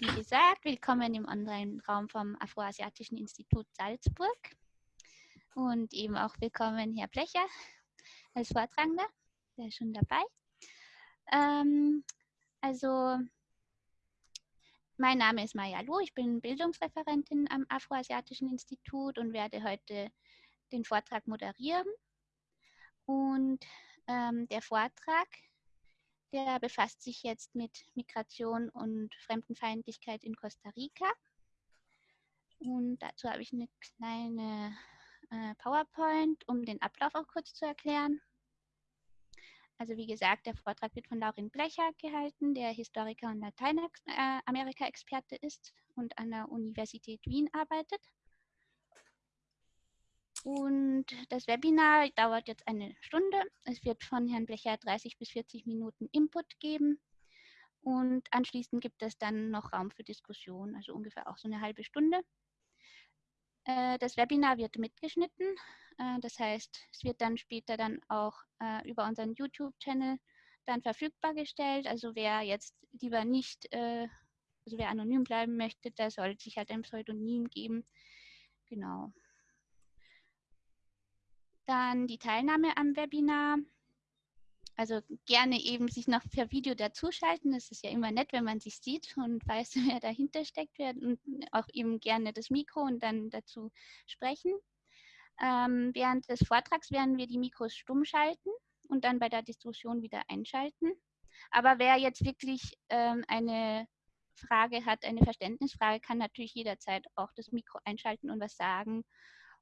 wie gesagt, willkommen im Online-Raum vom Afroasiatischen Institut Salzburg. Und eben auch willkommen Herr Blecher als Vortragender, der ist schon dabei. Ähm, also, mein Name ist Maya Lu, ich bin Bildungsreferentin am Afroasiatischen Institut und werde heute den Vortrag moderieren. Und ähm, der Vortrag der befasst sich jetzt mit Migration und Fremdenfeindlichkeit in Costa Rica. Und dazu habe ich eine kleine äh, PowerPoint, um den Ablauf auch kurz zu erklären. Also wie gesagt, der Vortrag wird von Laurin Blecher gehalten, der Historiker und Lateinamerika-Experte ist und an der Universität Wien arbeitet. Und das Webinar dauert jetzt eine Stunde. Es wird von Herrn Blecher 30 bis 40 Minuten Input geben. Und anschließend gibt es dann noch Raum für Diskussion, also ungefähr auch so eine halbe Stunde. Äh, das Webinar wird mitgeschnitten. Äh, das heißt, es wird dann später dann auch äh, über unseren YouTube-Channel dann verfügbar gestellt. Also wer jetzt lieber nicht, also wer anonym bleiben möchte, der soll sich halt ein Pseudonym geben. Genau. Dann die Teilnahme am Webinar. Also gerne eben sich noch per Video dazuschalten. Das ist ja immer nett, wenn man sich sieht und weiß, wer dahinter steckt. Und auch eben gerne das Mikro und dann dazu sprechen. Ähm, während des Vortrags werden wir die Mikros stumm schalten und dann bei der Diskussion wieder einschalten. Aber wer jetzt wirklich ähm, eine Frage hat, eine Verständnisfrage, kann natürlich jederzeit auch das Mikro einschalten und was sagen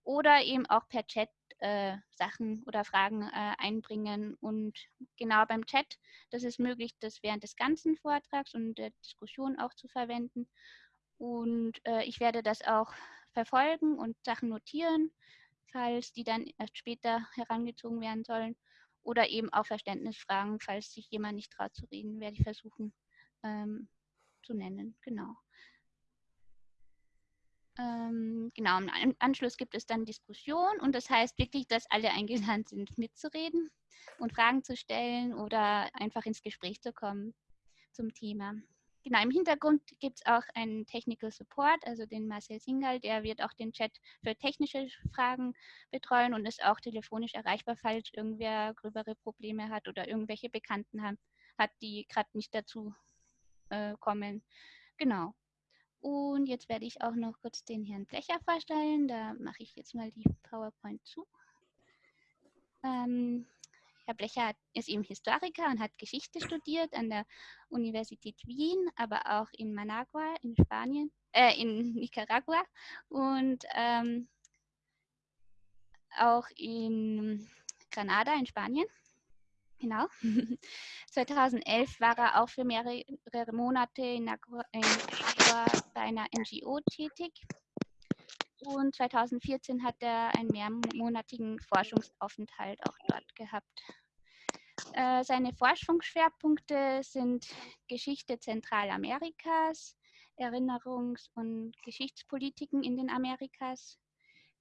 oder eben auch per Chat äh, Sachen oder Fragen äh, einbringen. Und genau beim Chat, das ist möglich, das während des ganzen Vortrags und der Diskussion auch zu verwenden. Und äh, ich werde das auch verfolgen und Sachen notieren, falls die dann erst später herangezogen werden sollen. Oder eben auch Verständnisfragen, falls sich jemand nicht traut zu reden, werde ich versuchen ähm, zu nennen. Genau. Ähm, genau, im Anschluss gibt es dann Diskussion und das heißt wirklich, dass alle eingeladen sind, mitzureden und Fragen zu stellen oder einfach ins Gespräch zu kommen zum Thema. Genau, im Hintergrund gibt es auch einen Technical Support, also den Marcel Singal, der wird auch den Chat für technische Fragen betreuen und ist auch telefonisch erreichbar, falls irgendwer gröbere Probleme hat oder irgendwelche Bekannten haben, hat, die gerade nicht dazu äh, kommen. Genau. Und jetzt werde ich auch noch kurz den Herrn Blecher vorstellen. Da mache ich jetzt mal die PowerPoint zu. Ähm, Herr Blecher ist eben Historiker und hat Geschichte studiert an der Universität Wien, aber auch in Managua in Spanien, äh, in Nicaragua und ähm, auch in Granada in Spanien. Genau. 2011 war er auch für mehrere Monate in Nicaragua bei einer NGO tätig. Und 2014 hat er einen mehrmonatigen Forschungsaufenthalt auch dort gehabt. Äh, seine Forschungsschwerpunkte sind Geschichte Zentralamerikas, Erinnerungs- und Geschichtspolitiken in den Amerikas,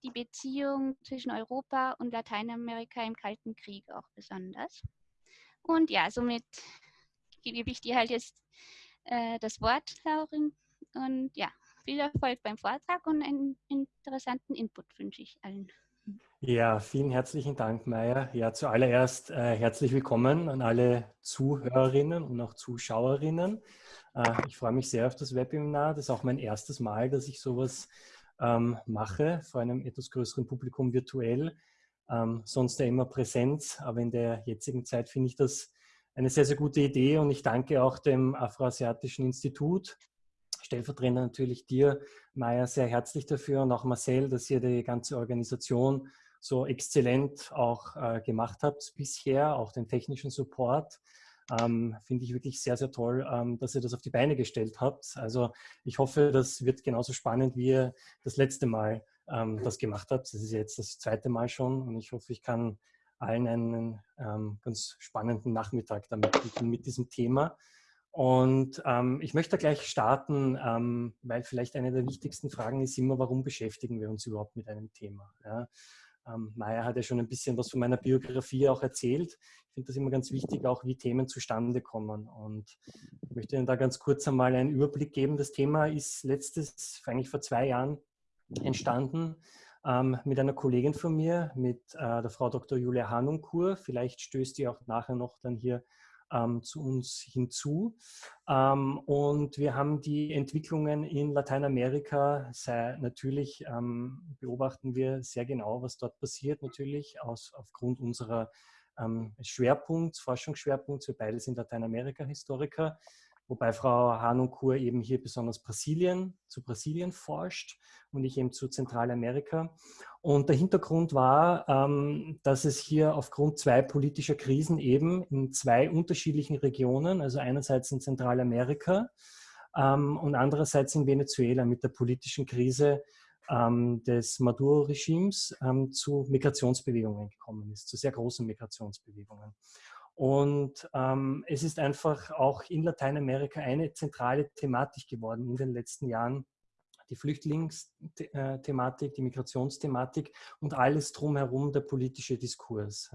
die Beziehung zwischen Europa und Lateinamerika im Kalten Krieg auch besonders. Und ja, somit gebe ich dir halt jetzt äh, das Wort, Laurin. Und ja, viel Erfolg beim Vortrag und einen interessanten Input wünsche ich allen. Ja, vielen herzlichen Dank, Maya. Ja, zuallererst äh, herzlich willkommen an alle Zuhörerinnen und auch Zuschauerinnen. Äh, ich freue mich sehr auf das Webinar. Das ist auch mein erstes Mal, dass ich sowas ähm, mache, vor einem etwas größeren Publikum virtuell ähm, sonst ja immer Präsenz, aber in der jetzigen Zeit finde ich das eine sehr, sehr gute Idee und ich danke auch dem Afroasiatischen Institut, stellvertretend natürlich dir, Maya, sehr herzlich dafür und auch Marcel, dass ihr die ganze Organisation so exzellent auch äh, gemacht habt bisher, auch den technischen Support. Ähm, Finde ich wirklich sehr, sehr toll, ähm, dass ihr das auf die Beine gestellt habt. Also ich hoffe, das wird genauso spannend, wie ihr das letzte Mal ähm, das gemacht habt. Das ist jetzt das zweite Mal schon und ich hoffe, ich kann allen einen ähm, ganz spannenden Nachmittag damit bieten mit diesem Thema. Und ähm, ich möchte gleich starten, ähm, weil vielleicht eine der wichtigsten Fragen ist immer, warum beschäftigen wir uns überhaupt mit einem Thema? Ja? ähm, Maya hat ja schon ein bisschen was von meiner Biografie auch erzählt. Ich finde das immer ganz wichtig, auch wie Themen zustande kommen. Und ich möchte Ihnen da ganz kurz einmal einen Überblick geben. Das Thema ist letztes, eigentlich vor zwei Jahren, entstanden ähm, mit einer Kollegin von mir, mit äh, der Frau Dr. Julia Hanunkur. Vielleicht stößt die auch nachher noch dann hier ähm, zu uns hinzu. Ähm, und wir haben die Entwicklungen in Lateinamerika, sei, natürlich ähm, beobachten wir sehr genau, was dort passiert, natürlich aus, aufgrund unserer ähm, Schwerpunkts, Forschungsschwerpunkts. Wir beide sind Lateinamerika-Historiker wobei Frau Hanunkur eben hier besonders Brasilien, zu Brasilien forscht und ich eben zu Zentralamerika. Und der Hintergrund war, ähm, dass es hier aufgrund zwei politischer Krisen eben in zwei unterschiedlichen Regionen, also einerseits in Zentralamerika ähm, und andererseits in Venezuela mit der politischen Krise ähm, des Maduro-Regimes zu Migrationsbewegungen gekommen ist, zu sehr großen Migrationsbewegungen. Und ähm, es ist einfach auch in Lateinamerika eine zentrale Thematik geworden in den letzten Jahren. Die Flüchtlingsthematik, die Migrationsthematik und alles drumherum der politische Diskurs.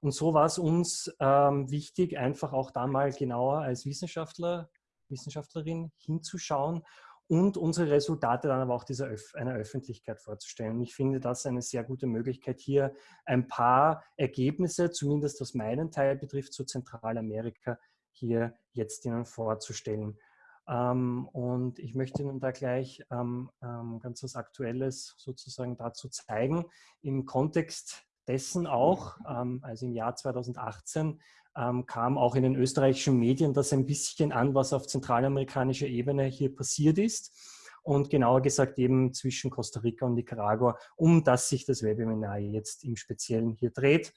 Und so war es uns ähm, wichtig, einfach auch da mal genauer als Wissenschaftler, Wissenschaftlerin hinzuschauen und unsere Resultate dann aber auch dieser Öf einer Öffentlichkeit vorzustellen. ich finde das eine sehr gute Möglichkeit, hier ein paar Ergebnisse, zumindest was meinen Teil betrifft, zu Zentralamerika, hier jetzt Ihnen vorzustellen. Ähm, und ich möchte Ihnen da gleich ähm, ähm, ganz was Aktuelles sozusagen dazu zeigen. Im Kontext dessen auch, ähm, also im Jahr 2018, ähm, kam auch in den österreichischen Medien das ein bisschen an, was auf zentralamerikanischer Ebene hier passiert ist. Und genauer gesagt eben zwischen Costa Rica und Nicaragua, um das sich das Webinar jetzt im Speziellen hier dreht.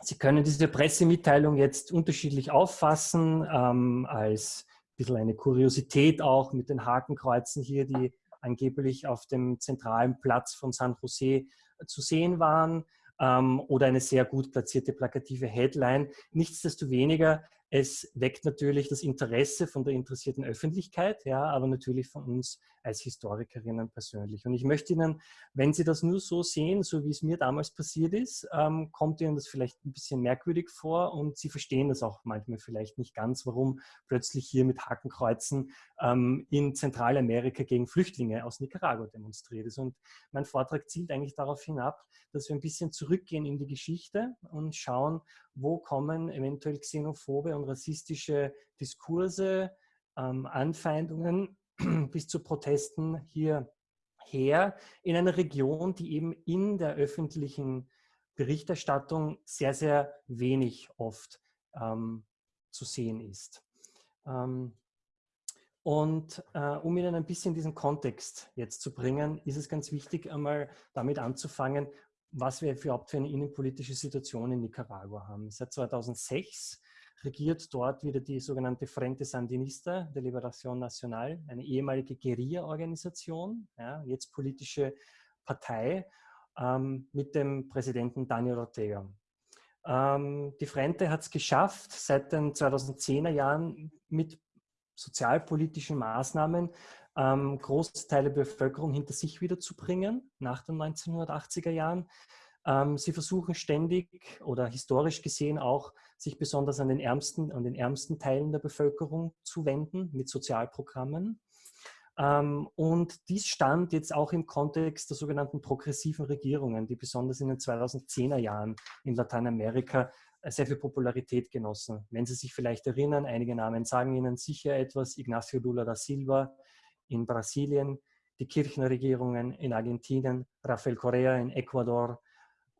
Sie können diese Pressemitteilung jetzt unterschiedlich auffassen, ähm, als ein bisschen eine Kuriosität auch mit den Hakenkreuzen hier, die angeblich auf dem zentralen Platz von San Jose zu sehen waren ähm, oder eine sehr gut platzierte plakative Headline. Nichtsdestoweniger, es weckt natürlich das Interesse von der interessierten Öffentlichkeit, ja, aber natürlich von uns als Historikerinnen persönlich. Und ich möchte Ihnen, wenn Sie das nur so sehen, so wie es mir damals passiert ist, ähm, kommt Ihnen das vielleicht ein bisschen merkwürdig vor und Sie verstehen das auch manchmal vielleicht nicht ganz, warum plötzlich hier mit Hakenkreuzen ähm, in Zentralamerika gegen Flüchtlinge aus Nicaragua demonstriert ist. Und mein Vortrag zielt eigentlich darauf hinab, dass wir ein bisschen zurückgehen in die Geschichte und schauen, wo kommen eventuell xenophobe und rassistische Diskurse, ähm, Anfeindungen bis zu Protesten hier her in einer Region, die eben in der öffentlichen Berichterstattung sehr, sehr wenig oft ähm, zu sehen ist. Ähm, und äh, um Ihnen ein bisschen diesen Kontext jetzt zu bringen, ist es ganz wichtig, einmal damit anzufangen, was wir überhaupt für eine innenpolitische Situation in Nicaragua haben. Seit 2006 regiert dort wieder die sogenannte Frente Sandinista de Liberación Nacional, eine ehemalige Guerilla-Organisation, ja, jetzt politische Partei ähm, mit dem Präsidenten Daniel Ortega. Ähm, die Frente hat es geschafft, seit den 2010er Jahren mit sozialpolitischen Maßnahmen ähm, Großteile der Bevölkerung hinter sich wiederzubringen nach den 1980er Jahren. Ähm, sie versuchen ständig oder historisch gesehen auch, sich besonders an den ärmsten, an den ärmsten Teilen der Bevölkerung zu wenden mit Sozialprogrammen. Ähm, und dies stand jetzt auch im Kontext der sogenannten progressiven Regierungen, die besonders in den 2010er Jahren in Lateinamerika äh, sehr viel Popularität genossen. Wenn Sie sich vielleicht erinnern, einige Namen sagen Ihnen sicher etwas, Ignacio Lula da Silva in Brasilien, die Kirchenregierungen in Argentinien, Rafael Correa in Ecuador,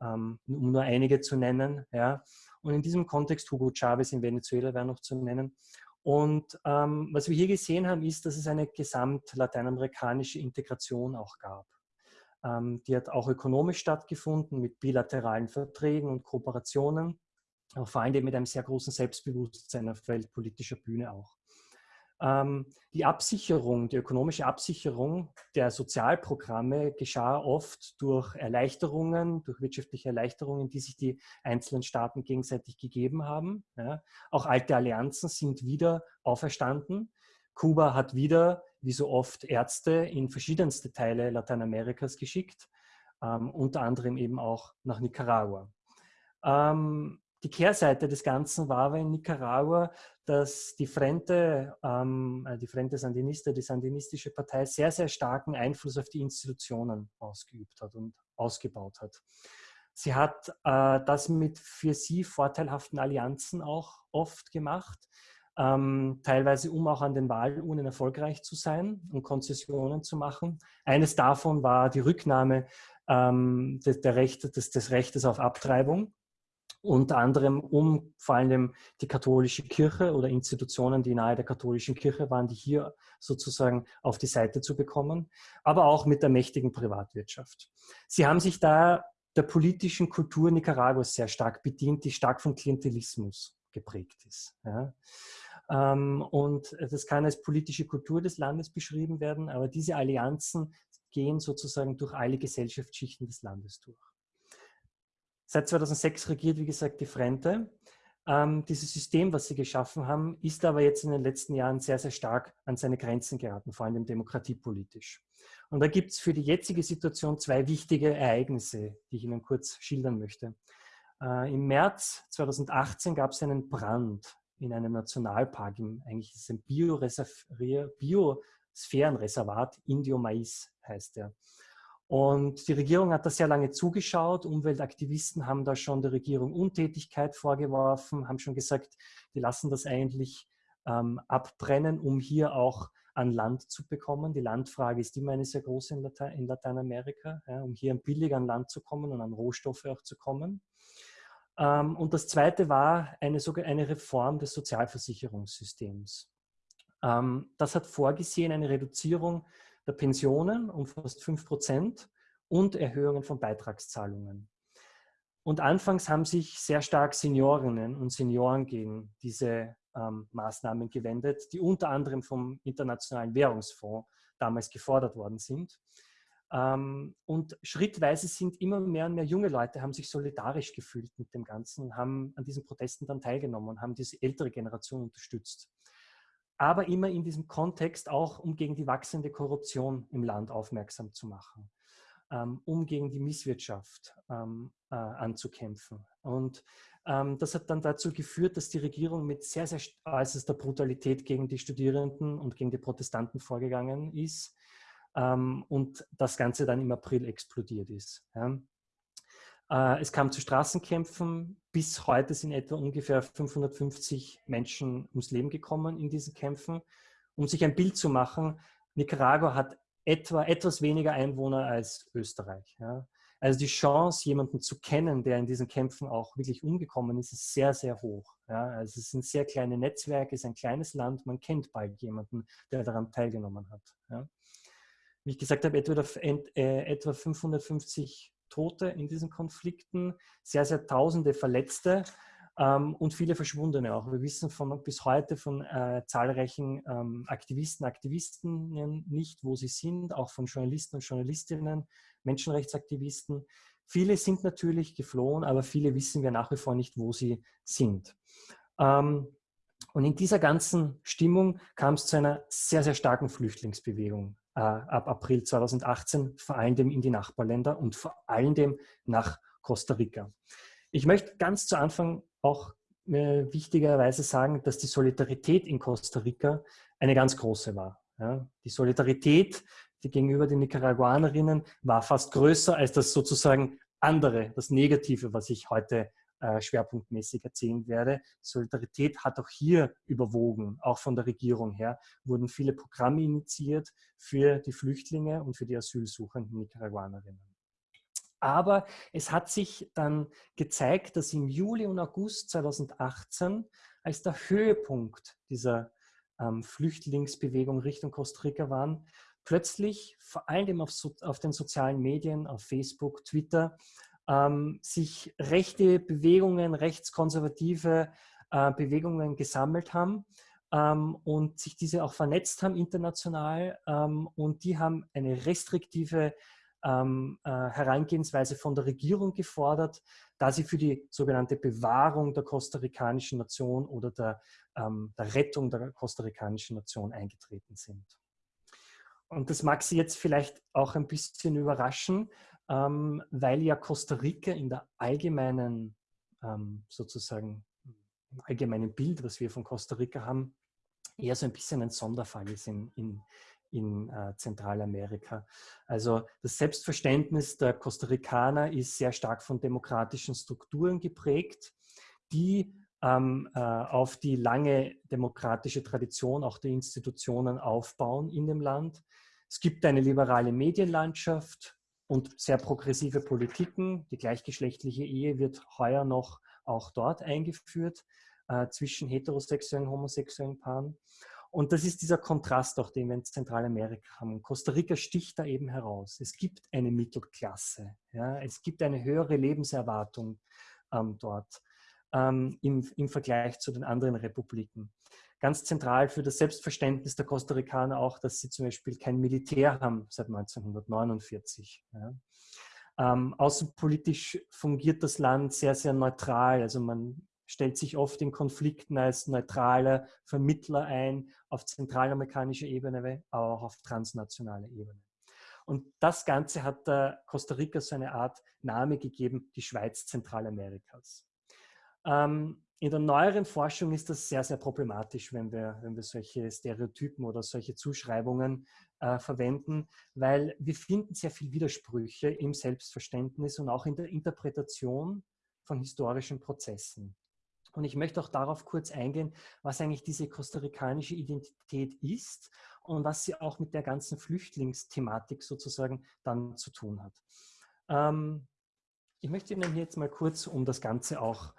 ähm, um nur einige zu nennen. Ja. Und in diesem Kontext Hugo Chavez in Venezuela wäre noch zu nennen. Und ähm, was wir hier gesehen haben, ist, dass es eine gesamt-lateinamerikanische Integration auch gab. Ähm, die hat auch ökonomisch stattgefunden mit bilateralen Verträgen und Kooperationen, aber vor allem mit einem sehr großen Selbstbewusstsein auf weltpolitischer Bühne auch. Ähm, die Absicherung, die ökonomische Absicherung der Sozialprogramme geschah oft durch Erleichterungen, durch wirtschaftliche Erleichterungen, die sich die einzelnen Staaten gegenseitig gegeben haben. Ja. Auch alte Allianzen sind wieder auferstanden. Kuba hat wieder, wie so oft, Ärzte in verschiedenste Teile Lateinamerikas geschickt. ähm, unter anderem eben auch nach Nicaragua. Ähm, die Kehrseite des Ganzen war aber in Nicaragua, dass die Frente, ähm, äh, die Frente Sandinista, die sandinistische Partei, sehr, sehr starken Einfluss auf die Institutionen ausgeübt hat und ausgebaut hat. Sie hat äh, das mit für sie vorteilhaften Allianzen auch oft gemacht, ähm, teilweise um auch an den Wahlurnen erfolgreich zu sein und Konzessionen zu machen. Eines davon war die Rücknahme ähm, des, der Rechte, des, des Rechtes auf Abtreibung unter anderem um vor allem die katholische Kirche oder Institutionen, die nahe der katholischen Kirche waren, die hier sozusagen auf die Seite zu bekommen, aber auch mit der mächtigen Privatwirtschaft. Sie haben sich da der politischen Kultur Nicaraguas sehr stark bedient, die stark von Klientelismus geprägt ist. Ja. Ähm, und das kann als politische Kultur des Landes beschrieben werden, aber diese Allianzen gehen sozusagen durch alle Gesellschaftsschichten des Landes durch. Seit 2006 regiert, wie gesagt, die Frente. Ähm, dieses System, was sie geschaffen haben, ist aber jetzt in den letzten Jahren sehr, sehr stark an seine Grenzen geraten, vor allem demokratiepolitisch. Und da gibt es für die jetzige Situation zwei wichtige Ereignisse, die ich Ihnen kurz schildern möchte. Äh, Im März 2018 gab es einen Brand in einem Nationalpark, im, eigentlich ist es ein Biosphärenreservat, Indio Mais heißt der. Und die Regierung hat da sehr lange zugeschaut. Umweltaktivisten haben da schon der Regierung Untätigkeit vorgeworfen, haben schon gesagt, die lassen das eigentlich ähm, abbrennen, um hier auch an Land zu bekommen. Die Landfrage ist immer eine sehr große in, Late in Lateinamerika, ja, um hier billig an Land zu kommen und an Rohstoffe auch zu kommen. Ähm, und das Zweite war eine, eine Reform des Sozialversicherungssystems. Ähm, das hat vorgesehen eine Reduzierung der Pensionen um fast 5 Prozent und Erhöhungen von Beitragszahlungen. Und anfangs haben sich sehr stark Seniorinnen und Senioren gegen diese ähm, Maßnahmen gewendet, die unter anderem vom Internationalen Währungsfonds damals gefordert worden sind. Ähm, und schrittweise sind immer mehr und mehr junge Leute, haben sich solidarisch gefühlt mit dem Ganzen haben an diesen Protesten dann teilgenommen und haben diese ältere Generation unterstützt aber immer in diesem Kontext auch, um gegen die wachsende Korruption im Land aufmerksam zu machen, ähm, um gegen die Misswirtschaft ähm, äh, anzukämpfen. Und ähm, das hat dann dazu geführt, dass die Regierung mit sehr, sehr äußerster Brutalität gegen die Studierenden und gegen die Protestanten vorgegangen ist und das Ganze dann im April explodiert ist. Äh, es kam zu Straßenkämpfen. Bis heute sind etwa ungefähr 550 Menschen ums Leben gekommen in diesen Kämpfen. Um sich ein Bild zu machen, Nicaragua hat etwa etwas weniger Einwohner als Österreich. Also die Chance, jemanden zu kennen, der in diesen Kämpfen auch wirklich umgekommen ist, ist sehr, sehr hoch. Also es sind sehr kleine Netzwerke, es ist ein kleines Land, man kennt bald jemanden, der daran teilgenommen hat. Wie ich gesagt habe, etwa, äh, etwa 550 Tote in diesen Konflikten, sehr, sehr tausende Verletzte ähm, und viele Verschwundene auch. Wir wissen von, bis heute von äh, zahlreichen ähm, Aktivisten, Aktivistinnen nicht, wo sie sind, auch von Journalisten und Journalistinnen, Menschenrechtsaktivisten. Viele sind natürlich geflohen, aber viele wissen wir nach wie vor nicht, wo sie sind. Ähm, und in dieser ganzen Stimmung kam es zu einer sehr, sehr starken Flüchtlingsbewegung ab April 2018, vor allem in die Nachbarländer und vor allem nach Costa Rica. Ich möchte ganz zu Anfang auch äh, wichtigerweise sagen, dass die Solidarität in Costa Rica eine ganz große war. Die Solidarität gegenüber den Nicaraguanerinnen war fast größer als das sozusagen andere, das Negative, was ich heute äh, schwerpunktmäßig erzählen werde. Solidarität hat auch hier überwogen, auch von der Regierung her, wurden viele Programme initiiert für die Flüchtlinge und für die asylsuchenden Nicaraguanerinnen. Aber es hat sich dann gezeigt, dass im Juli und August 2018 als der Höhepunkt dieser ähm, Flüchtlingsbewegung Richtung Costa Rica waren, plötzlich vor allem auf, so, auf den sozialen Medien, auf Facebook, Twitter, ähm, sich rechte Bewegungen, rechtskonservative äh, Bewegungen gesammelt haben ähm, und sich diese auch vernetzt haben international ähm, und die haben eine restriktive ähm, äh, Herangehensweise von der Regierung gefordert, da sie für die sogenannte Bewahrung der kostarikanischen Nation oder der, ähm, der Rettung der kostarikanischen Nation eingetreten sind. und das mag Sie jetzt vielleicht auch ein bisschen überraschen, ähm, weil ja Costa Rica in der allgemeinen, ähm, sozusagen, im allgemeinen Bild, was wir von Costa Rica haben, eher so ein bisschen ein Sonderfall ist in, in, in äh, Zentralamerika. Also das Selbstverständnis der Costa Ricaner ist sehr stark von demokratischen Strukturen geprägt, die ähm, äh, auf die lange demokratische Tradition auch der Institutionen aufbauen in dem Land. Es gibt eine liberale Medienlandschaft und sehr progressive Politiken. Die gleichgeschlechtliche Ehe wird heuer noch auch dort eingeführt äh, zwischen heterosexuellen und homosexuellen Paaren. Und das ist dieser Kontrast, auch den wir in Zentralamerika haben. Costa Rica sticht da eben heraus. Es gibt eine Mittelklasse. Ja? Es gibt eine höhere Lebenserwartung ähm, dort ähm, im, im Vergleich zu den anderen Republiken. Ganz zentral für das Selbstverständnis der Costa Ricaner auch, dass sie zum Beispiel kein Militär haben seit 1949. Ja. Ähm, außenpolitisch fungiert das Land sehr, sehr neutral. Also man stellt sich oft in Konflikten als neutraler Vermittler ein, auf zentralamerikanischer Ebene, aber auch auf transnationaler Ebene. Und das Ganze hat Costa Rica so eine Art Name gegeben, die Schweiz Zentralamerikas. Ähm, in der neueren Forschung ist das sehr, sehr problematisch, wenn wir, wenn wir solche Stereotypen oder solche Zuschreibungen äh, verwenden, weil wir finden sehr viel Widersprüche im Selbstverständnis und auch in der Interpretation von historischen Prozessen. Und ich möchte auch darauf kurz eingehen, was eigentlich diese kostarikanische Identität ist und was sie auch mit der ganzen Flüchtlingsthematik sozusagen dann zu tun hat. Ähm, ich möchte Ihnen jetzt mal kurz, um das Ganze auch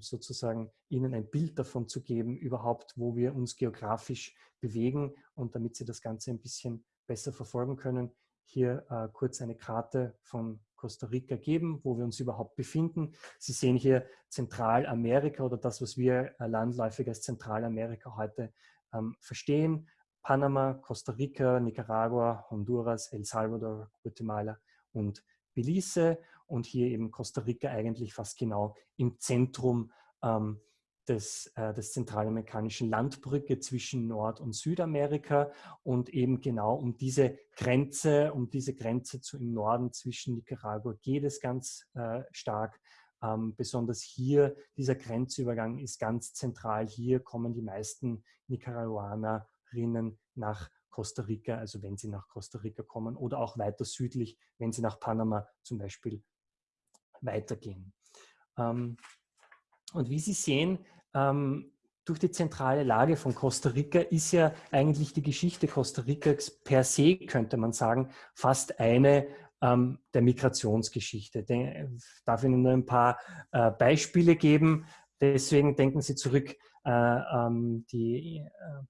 sozusagen Ihnen ein Bild davon zu geben, überhaupt, wo wir uns geografisch bewegen und damit Sie das Ganze ein bisschen besser verfolgen können, hier äh, kurz eine Karte von Costa Rica geben, wo wir uns überhaupt befinden. Sie sehen hier Zentralamerika oder das, was wir äh, landläufig als Zentralamerika heute ähm, verstehen. Panama, Costa Rica, Nicaragua, Honduras, El Salvador, Guatemala und Belize und hier eben Costa Rica eigentlich fast genau im Zentrum ähm, des, äh, des zentralamerikanischen Landbrücke zwischen Nord- und Südamerika und eben genau um diese Grenze, um diese Grenze zu, im Norden zwischen Nicaragua geht es ganz äh, stark. Ähm, besonders hier, dieser Grenzübergang ist ganz zentral. Hier kommen die meisten Nicaraguanerinnen nach Costa Rica, also wenn sie nach Costa Rica kommen oder auch weiter südlich, wenn sie nach Panama zum Beispiel weitergehen. Ähm, und wie Sie sehen, ähm, durch die zentrale Lage von Costa Rica ist ja eigentlich die Geschichte Costa Ricas per se, könnte man sagen, fast eine ähm, der Migrationsgeschichte. Den, darf Ihnen nur ein paar äh, Beispiele geben. Deswegen denken Sie zurück, äh, ähm, die, äh,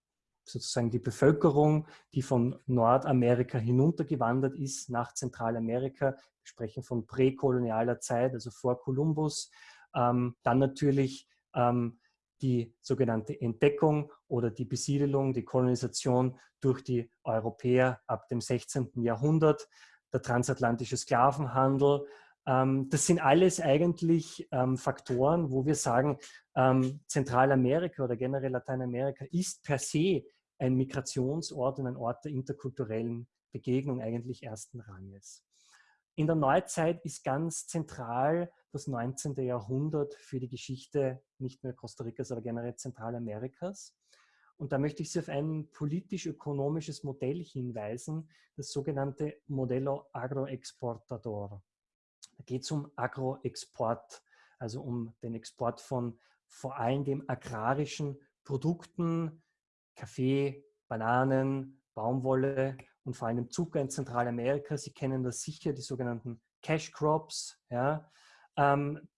sozusagen die Bevölkerung, die von Nordamerika hinuntergewandert ist nach Zentralamerika. Wir sprechen von präkolonialer Zeit, also vor Kolumbus. Ähm, dann natürlich ähm, die sogenannte Entdeckung oder die Besiedelung, die Kolonisation durch die Europäer ab dem 16. Jahrhundert, der transatlantische Sklavenhandel. Ähm, das sind alles eigentlich ähm, Faktoren, wo wir sagen, ähm, Zentralamerika oder generell Lateinamerika ist per se ein Migrationsort und ein Ort der interkulturellen Begegnung eigentlich ersten Ranges. In der Neuzeit ist ganz zentral das 19. Jahrhundert für die Geschichte nicht nur Costa Ricas, aber generell Zentralamerikas. Und da möchte ich Sie auf ein politisch-ökonomisches Modell hinweisen, das sogenannte Modello Agroexportador. Da geht es um Agroexport, also um den Export von vor allem dem agrarischen Produkten, Kaffee, Bananen, Baumwolle und vor allem Zucker in Zentralamerika. Sie kennen das sicher, die sogenannten Cash Crops. Ja. Ähm,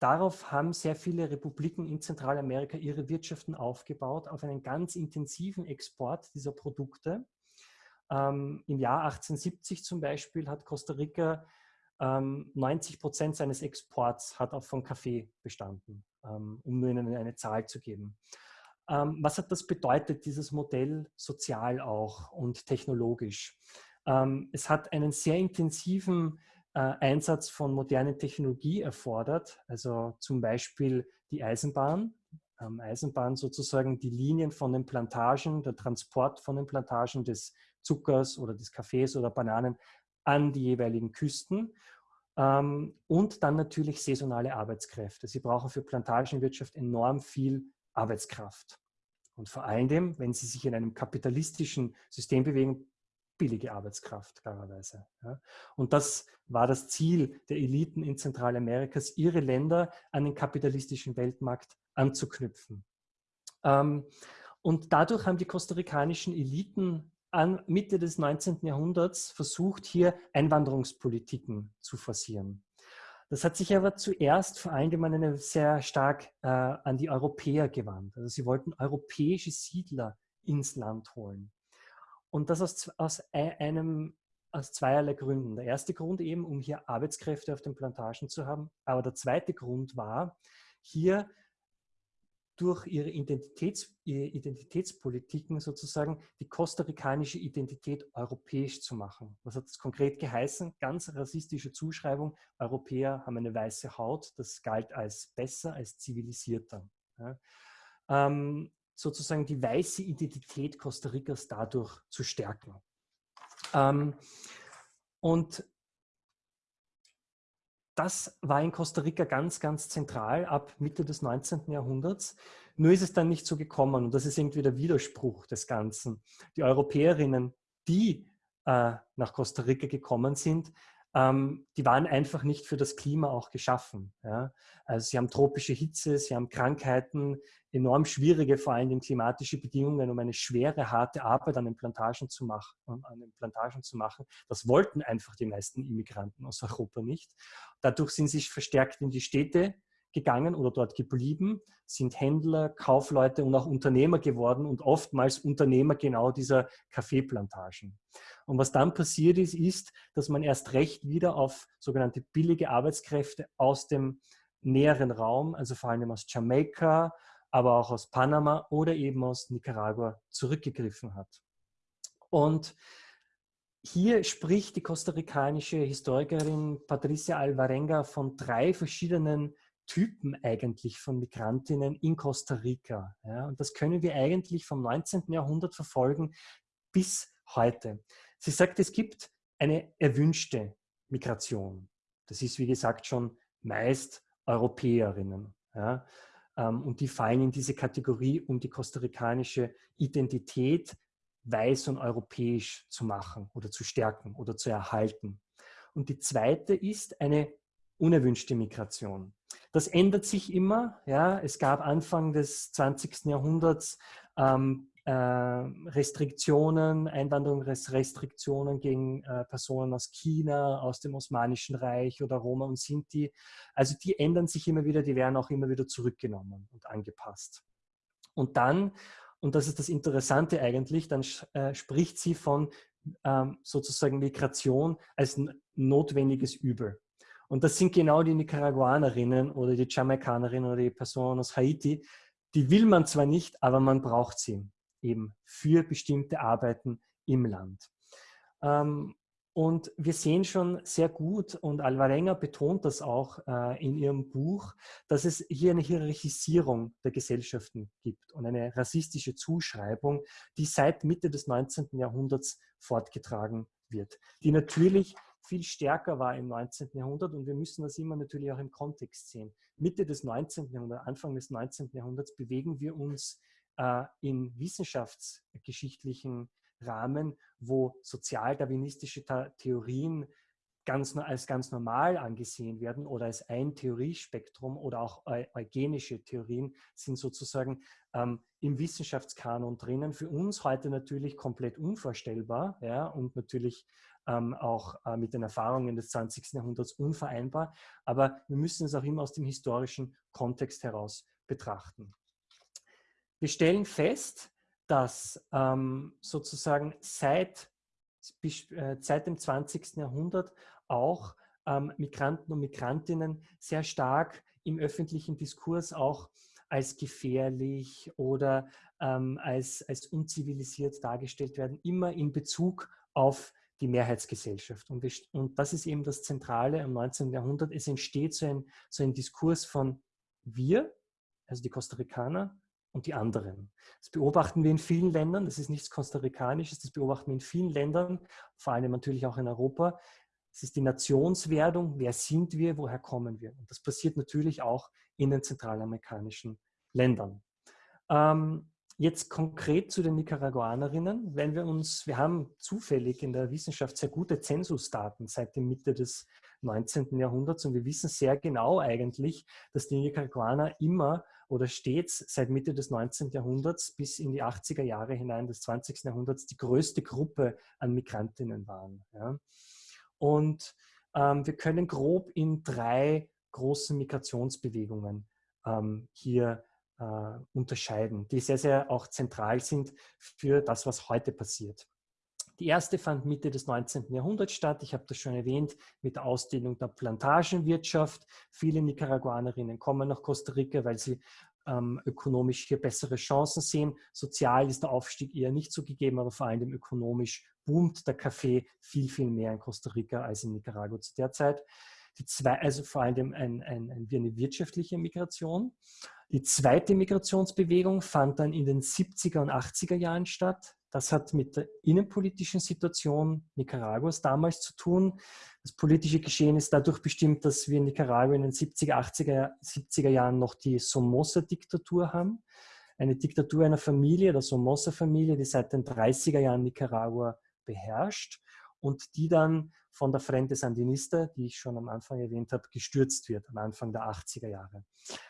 darauf haben sehr viele Republiken in Zentralamerika ihre Wirtschaften aufgebaut, auf einen ganz intensiven Export dieser Produkte. Ähm, Im Jahr 1870 zum Beispiel hat Costa Rica ähm, 90 Prozent seines Exports hat auch von Kaffee bestanden, ähm, um nur Ihnen eine Zahl zu geben. Ähm, was hat das bedeutet, dieses Modell sozial auch und technologisch? Ähm, es hat einen sehr intensiven äh, Einsatz von modernen Technologie erfordert, also zum Beispiel die Eisenbahn. ähm, Eisenbahn sozusagen die Linien von den Plantagen, der Transport von den Plantagen des Zuckers oder des Kaffees oder Bananen an die jeweiligen Küsten und dann natürlich saisonale Arbeitskräfte. Sie brauchen für Plantagenwirtschaft enorm viel Arbeitskraft. Und vor allem, wenn sie sich in einem kapitalistischen System bewegen, billige Arbeitskraft, klarerweise. Ja. Und das war das Ziel der Eliten in Zentralamerikas, ihre Länder an den kapitalistischen Weltmarkt anzuknüpfen. Ähm, und dadurch haben die kostarikanischen Eliten an Mitte des 19. Jahrhunderts versucht, hier Einwanderungspolitiken zu forcieren. Das hat sich aber zuerst vor allem sehr stark äh, an die Europäer gewandt. Also sie wollten europäische Siedler ins Land holen. Und das aus, aus einem aus zweierlei Gründen. Der erste Grund eben, um hier Arbeitskräfte auf den Plantagen zu haben. Aber der zweite Grund war, hier durch ihre, Identitäts, ihre Identitätspolitiken sozusagen die kostarikanische Identität europäisch zu machen. Was hat das konkret geheißen? Ganz rassistische Zuschreibung, Europäer haben eine weiße Haut, das galt als besser, als zivilisierter. Ja. Ähm, sozusagen die weiße Identität Costa Ricas dadurch zu stärken. Ähm, und das war in Costa Rica ganz, ganz zentral ab Mitte des 19. Jahrhunderts. Nur ist es dann nicht so gekommen und das ist irgendwie der Widerspruch des Ganzen. Die Europäerinnen, die äh, nach Costa Rica gekommen sind, ähm, die waren einfach nicht für das Klima auch geschaffen. Ja? Also sie haben tropische Hitze, sie haben Krankheiten, enorm schwierige, vor allem klimatische Bedingungen, um eine schwere, harte Arbeit an den Plantagen zu machen. An den Plantagen zu machen. Das wollten einfach die meisten Immigranten aus Europa nicht. Dadurch sind sie verstärkt in die Städte gegangen oder dort geblieben, sind Händler, Kaufleute und auch Unternehmer geworden und oftmals Unternehmer genau dieser Kaffeeplantagen. Und was dann passiert ist, ist, dass man erst recht wieder auf sogenannte billige Arbeitskräfte aus dem näheren Raum, also vor allem aus Jamaika, aber auch aus Panama oder eben aus Nicaragua zurückgegriffen hat. Und hier spricht die kostarikanische Historikerin Patricia Alvarenga von drei verschiedenen Typen eigentlich von Migrantinnen in Costa Rica. Ja, und das können wir eigentlich vom 19. Jahrhundert verfolgen bis heute. Sie sagt, es gibt eine erwünschte Migration. Das ist, wie gesagt, schon meist Europäerinnen. Ja, ähm, und die fallen in diese Kategorie, um die kostarikanische Identität weiß und europäisch zu machen oder zu stärken oder zu erhalten. Und die zweite ist eine unerwünschte Migration. Das ändert sich immer. Ja. Es gab Anfang des 20. Jahrhunderts ähm, äh, Restriktionen, Einwanderungsrestriktionen gegen äh, Personen aus China, aus dem Osmanischen Reich oder Roma und Sinti. Also die ändern sich immer wieder, die werden auch immer wieder zurückgenommen und angepasst. Und dann, und das ist das Interessante eigentlich, dann äh, spricht sie von ähm, sozusagen Migration als notwendiges Übel. Und das sind genau die Nicaraguanerinnen oder die Jamaikanerinnen oder die Personen aus Haiti. Die will man zwar nicht, aber man braucht sie eben für bestimmte Arbeiten im Land. Ähm, und wir sehen schon sehr gut, und Alvarenga betont das auch äh, in ihrem Buch, dass es hier eine Hierarchisierung der Gesellschaften gibt und eine rassistische Zuschreibung, die seit Mitte des 19. Jahrhunderts fortgetragen wird, die natürlich viel stärker war im 19. Jahrhundert und wir müssen das immer natürlich auch im Kontext sehen. Mitte des 19. Jahrhunderts, Anfang des 19. Jahrhunderts bewegen wir uns äh, in wissenschaftsgeschichtlichen Rahmen, wo sozialdarwinistische Theorien ganz, als ganz normal angesehen werden oder als ein Theoriespektrum oder auch eugenische Theorien sind sozusagen ähm, im Wissenschaftskanon drinnen. Für uns heute natürlich komplett unvorstellbar ja, und natürlich ähm, auch äh, mit den Erfahrungen des 20. Jahrhunderts unvereinbar. Aber wir müssen es auch immer aus dem historischen Kontext heraus betrachten. Wir stellen fest, dass ähm, sozusagen seit, äh, seit dem 20. Jahrhundert auch ähm, Migranten und Migrantinnen sehr stark im öffentlichen Diskurs auch als gefährlich oder ähm, als, als unzivilisiert dargestellt werden, immer in Bezug auf die Mehrheitsgesellschaft. Und, wir, und das ist eben das Zentrale am 19. Jahrhundert. Es entsteht so ein, so ein Diskurs von wir, also die Costa Ricaner und die anderen. Das beobachten wir in vielen Ländern, das ist nichts Costa-Ricanisches, das beobachten wir in vielen Ländern, vor allem natürlich auch in Europa. Es ist die Nationswerdung, wer sind wir, woher kommen wir. Und das passiert natürlich auch in den zentralamerikanischen Ländern. Ähm, jetzt konkret zu den Nicaraguanerinnen, wenn wir uns, wir haben zufällig in der Wissenschaft sehr gute Zensusdaten seit der Mitte des 19. Jahrhunderts und wir wissen sehr genau eigentlich, dass die Nicaraguaner immer oder stets seit Mitte des 19. Jahrhunderts bis in die 80er Jahre hinein des 20. Jahrhunderts die größte Gruppe an Migrantinnen waren. Ja. Und ähm, wir können grob in drei großen Migrationsbewegungen ähm, hier äh, unterscheiden, die sehr, sehr auch zentral sind für das, was heute passiert. Die erste fand Mitte des 19. Jahrhunderts statt. Ich habe das schon erwähnt mit der Ausdehnung der Plantagenwirtschaft. Viele Nicaraguanerinnen kommen nach Costa Rica, weil sie ähm, ökonomisch hier bessere Chancen sehen. Sozial ist der Aufstieg eher nicht so gegeben, aber vor allem ökonomisch boomt der Kaffee viel, viel mehr in Costa Rica als in Nicaragua zu der Zeit. Die zwei, also vor allem ein, ein, ein, eine wirtschaftliche Migration. Die zweite Migrationsbewegung fand dann in den 70er und 80er Jahren statt. Das hat mit der innenpolitischen Situation Nicaraguas damals zu tun. Das politische Geschehen ist dadurch bestimmt, dass wir in Nicaragua in den 70er, 80er, 70er Jahren noch die Somoza-Diktatur haben. Eine Diktatur einer Familie, der Somoza-Familie, die seit den 30er Jahren Nicaragua beherrscht und die dann von der Frente Sandinista, die ich schon am Anfang erwähnt habe, gestürzt wird, am Anfang der 80er Jahre.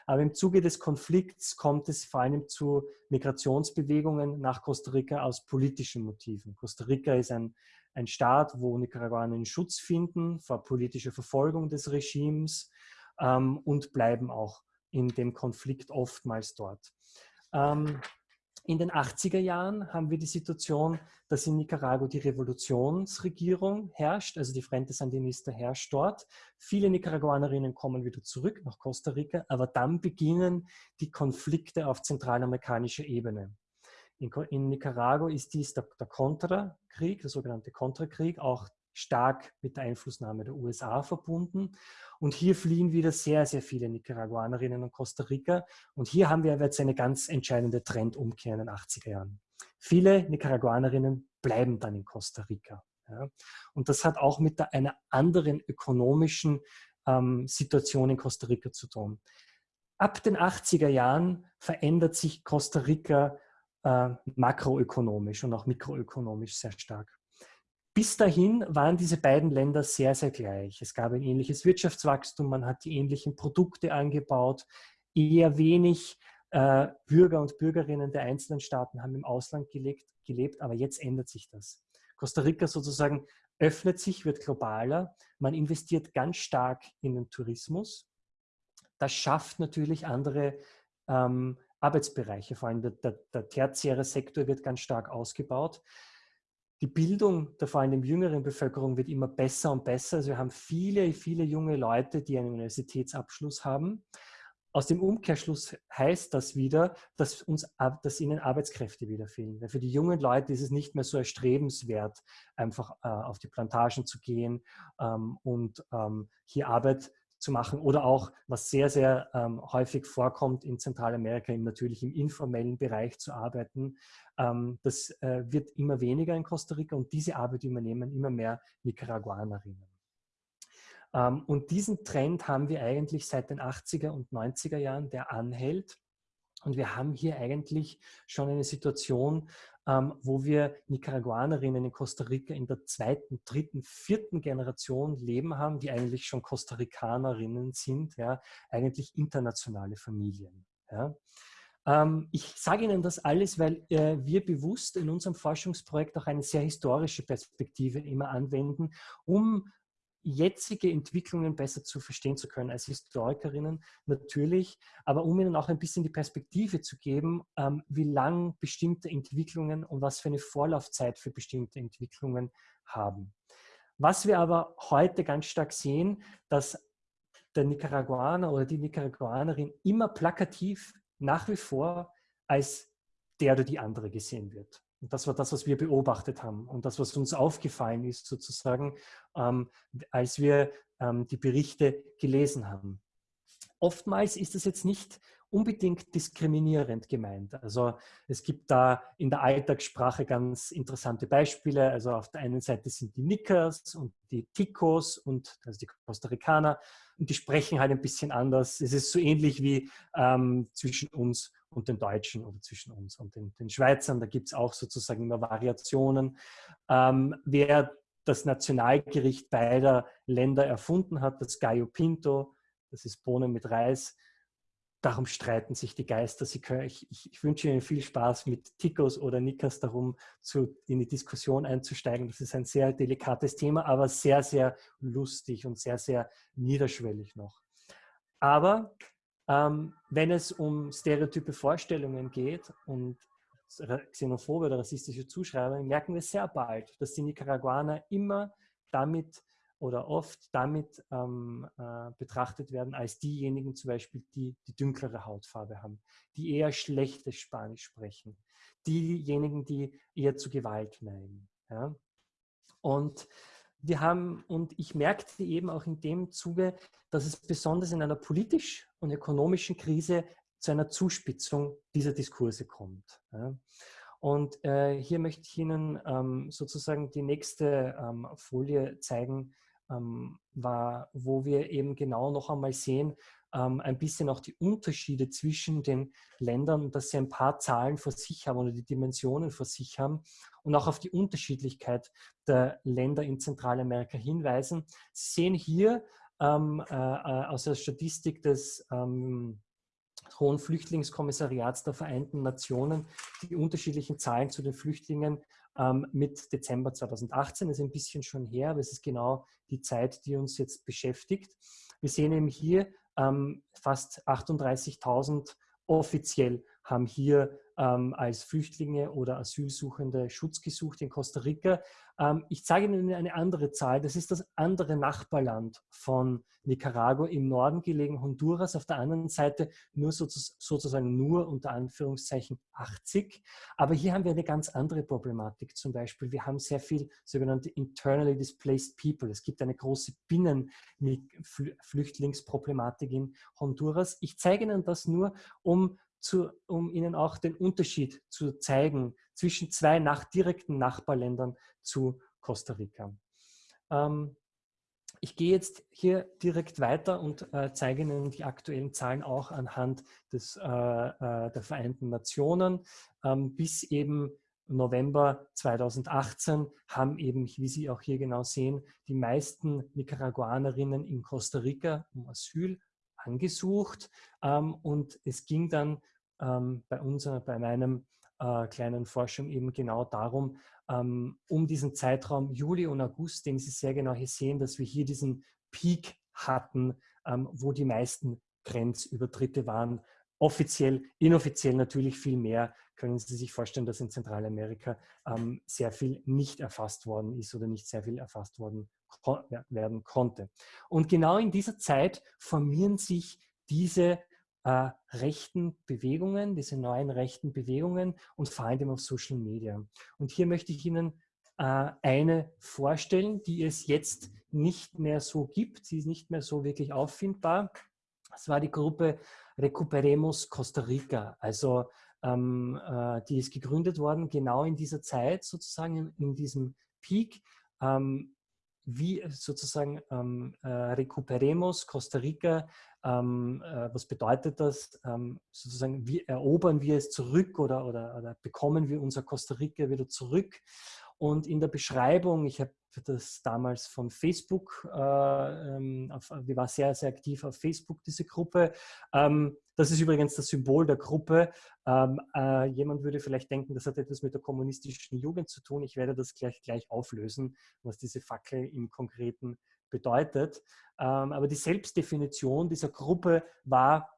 Aber im Zuge des Konflikts kommt es vor allem zu Migrationsbewegungen nach Costa Rica aus politischen Motiven. Costa Rica ist ein, ein Staat, wo Nicaraguaner Schutz finden vor politischer Verfolgung des Regimes ähm, und bleiben auch in dem Konflikt oftmals dort. Ähm, in den 80er Jahren haben wir die Situation, dass in Nicaragua die Revolutionsregierung herrscht, also die Frente Sandinista herrscht dort. Viele Nicaraguanerinnen kommen wieder zurück nach Costa Rica, aber dann beginnen die Konflikte auf zentralamerikanischer Ebene. In, in Nicaragua ist dies der, der Contra-Krieg, der sogenannte Contra-Krieg, auch stark mit der Einflussnahme der USA verbunden. Und hier fliehen wieder sehr, sehr viele Nicaraguanerinnen und Costa Rica. Und hier haben wir jetzt eine ganz entscheidende Trendumkehr in den 80er Jahren. Viele Nicaraguanerinnen bleiben dann in Costa Rica. Ja. Und das hat auch mit einer anderen ökonomischen ähm, Situation in Costa Rica zu tun. Ab den 80er Jahren verändert sich Costa Rica äh, makroökonomisch und auch mikroökonomisch sehr stark. Bis dahin waren diese beiden Länder sehr, sehr gleich. Es gab ein ähnliches Wirtschaftswachstum, man hat die ähnlichen Produkte angebaut, eher wenig äh, Bürger und Bürgerinnen der einzelnen Staaten haben im Ausland gelebt, gelebt, aber jetzt ändert sich das. Costa Rica sozusagen öffnet sich, wird globaler, man investiert ganz stark in den Tourismus. Das schafft natürlich andere ähm, Arbeitsbereiche, vor allem der, der, der tertiäre Sektor wird ganz stark ausgebaut die Bildung der vor allem jüngeren Bevölkerung wird immer besser und besser. Also wir haben viele, viele junge Leute, die einen Universitätsabschluss haben. Aus dem Umkehrschluss heißt das wieder, dass, uns, dass ihnen Arbeitskräfte wieder fehlen. Weil für die jungen Leute ist es nicht mehr so erstrebenswert, einfach äh, auf die Plantagen zu gehen ähm, und ähm, hier Arbeit zu machen oder auch, was sehr, sehr ähm, häufig vorkommt in Zentralamerika, im, natürlich im informellen Bereich zu arbeiten. Ähm, das äh, wird immer weniger in Costa Rica und diese Arbeit übernehmen immer mehr Nicaraguanerinnen. Ähm, und diesen Trend haben wir eigentlich seit den 80er und 90er Jahren, der anhält. Und wir haben hier eigentlich schon eine Situation, ähm, wo wir Nicaraguanerinnen in Costa Rica in der zweiten, dritten, vierten Generation leben haben, die eigentlich schon Costa Ricanerinnen sind, ja, eigentlich internationale Familien. Ja. Ähm, ich sage Ihnen das alles, weil äh, wir bewusst in unserem Forschungsprojekt auch eine sehr historische Perspektive immer anwenden, um jetzige Entwicklungen besser zu verstehen zu können als Historikerinnen natürlich, aber um ihnen auch ein bisschen die Perspektive zu geben, ähm, wie lang bestimmte Entwicklungen und was für eine Vorlaufzeit für bestimmte Entwicklungen haben. Was wir aber heute ganz stark sehen, dass der Nicaraguaner oder die Nicaraguanerin immer plakativ nach wie vor als der oder die andere gesehen wird. Und das war das, was wir beobachtet haben und das, was uns aufgefallen ist, sozusagen, ähm, als wir ähm, die Berichte gelesen haben. Oftmals ist es jetzt nicht unbedingt diskriminierend gemeint. Also es gibt da in der Alltagssprache ganz interessante Beispiele. Also auf der einen Seite sind die Nickers und die Ticos und also die Costa Ricaner und die sprechen halt ein bisschen anders. Es ist so ähnlich wie ähm, zwischen uns und den Deutschen oder zwischen uns und den, den Schweizern. Da gibt es auch sozusagen immer Variationen. Ähm, wer das Nationalgericht beider Länder erfunden hat, das Gallo Pinto, das ist Bohnen mit Reis, darum streiten sich die Geister. Können, ich, ich, ich, wünsche Ihnen viel Spaß mit Tikos oder Nikas darum, zu, in die Diskussion einzusteigen. Das ist ein sehr delikates Thema, aber sehr, sehr lustig und sehr, sehr niederschwellig noch. Aber ähm, wenn es um stereotype Vorstellungen geht und xenophobe oder rassistische Zuschreibungen, merken wir sehr bald, dass die Nicaraguaner immer damit oder oft damit ähm, äh, betrachtet werden als diejenigen zum Beispiel, die die dunklere Hautfarbe haben, die eher schlechtes Spanisch sprechen, diejenigen, die eher zu Gewalt neigen. Ja? Und wir haben, und ich merkte eben auch in dem Zuge, dass es besonders in einer politisch und ökonomischen Krise zu einer Zuspitzung dieser Diskurse kommt. Und äh, hier möchte ich Ihnen ähm, sozusagen die nächste ähm, Folie zeigen, ähm, war, wo wir eben genau noch einmal sehen, ein bisschen auch die Unterschiede zwischen den Ländern, dass sie ein paar Zahlen vor sich haben oder die Dimensionen vor sich haben und auch auf die Unterschiedlichkeit der Länder in Zentralamerika hinweisen. Sie sehen hier ähm, äh, äh aus der Statistik des ähm, Hohen Flüchtlingskommissariats der Vereinten Nationen die unterschiedlichen Zahlen zu den Flüchtlingen ähm, mit Dezember 2018. Das ist ein bisschen schon her, aber es ist genau die Zeit, die uns jetzt beschäftigt. Wir sehen eben hier ähm, fast 38.000 offiziell haben hier ähm, als Flüchtlinge oder Asylsuchende Schutz gesucht in Costa Rica. Ähm, ich zeige Ihnen eine andere Zahl. Das ist das andere Nachbarland von Nicaragua im Norden gelegen, Honduras. Auf der anderen Seite nur sozusagen nur unter Anführungszeichen 80. Aber hier haben wir eine ganz andere Problematik. Zum Beispiel, wir haben sehr viel sogenannte internally displaced people. Es gibt eine große Binnenflüchtlingsproblematik in Honduras. Ich zeige Ihnen das nur, um zu, um Ihnen auch den Unterschied zu zeigen zwischen zwei nach, direkten Nachbarländern zu Costa Rica. Ähm, ich gehe jetzt hier direkt weiter und äh, zeige Ihnen die aktuellen Zahlen auch anhand des, äh, äh, der Vereinten Nationen. Ähm, bis eben November 2018 haben eben, wie Sie auch hier genau sehen, die meisten Nicaraguanerinnen in Costa Rica um Asyl angesucht ähm, und es ging dann ähm, bei uns, bei meinem äh, kleinen Forschung eben genau darum, ähm, um diesen Zeitraum Juli und August, den Sie sehr genau hier sehen, dass wir hier diesen Peak hatten, ähm, wo die meisten Grenzübertritte waren. Offiziell, inoffiziell natürlich viel mehr. Können Sie sich vorstellen, dass in Zentralamerika ähm, sehr viel nicht erfasst worden ist oder nicht sehr viel erfasst worden werden konnte. Und genau in dieser Zeit formieren sich diese äh, rechten Bewegungen, diese neuen rechten Bewegungen und vor allem auf Social Media. Und hier möchte ich Ihnen äh, eine vorstellen, die es jetzt nicht mehr so gibt. Sie ist nicht mehr so wirklich auffindbar. Das war die Gruppe Recuperemos Costa Rica. Also ähm, äh, die ist gegründet worden genau in dieser Zeit, sozusagen in, in diesem Peak. Ähm, wie sozusagen ähm, äh, recuperemos Costa Rica, ähm, äh, was bedeutet das? Ähm, sozusagen, wie erobern wir es zurück oder, oder, oder, bekommen wir unser Costa Rica wieder zurück? Und in der Beschreibung, ich habe das damals von Facebook, äh, ähm, war sehr, sehr aktiv auf Facebook, diese Gruppe. Ähm, das ist übrigens das Symbol der Gruppe. Ähm, äh, jemand würde vielleicht denken, das hat etwas mit der kommunistischen Jugend zu tun. Ich werde das gleich, gleich auflösen, was diese Fackel im Konkreten bedeutet. Ähm, aber die Selbstdefinition dieser Gruppe war,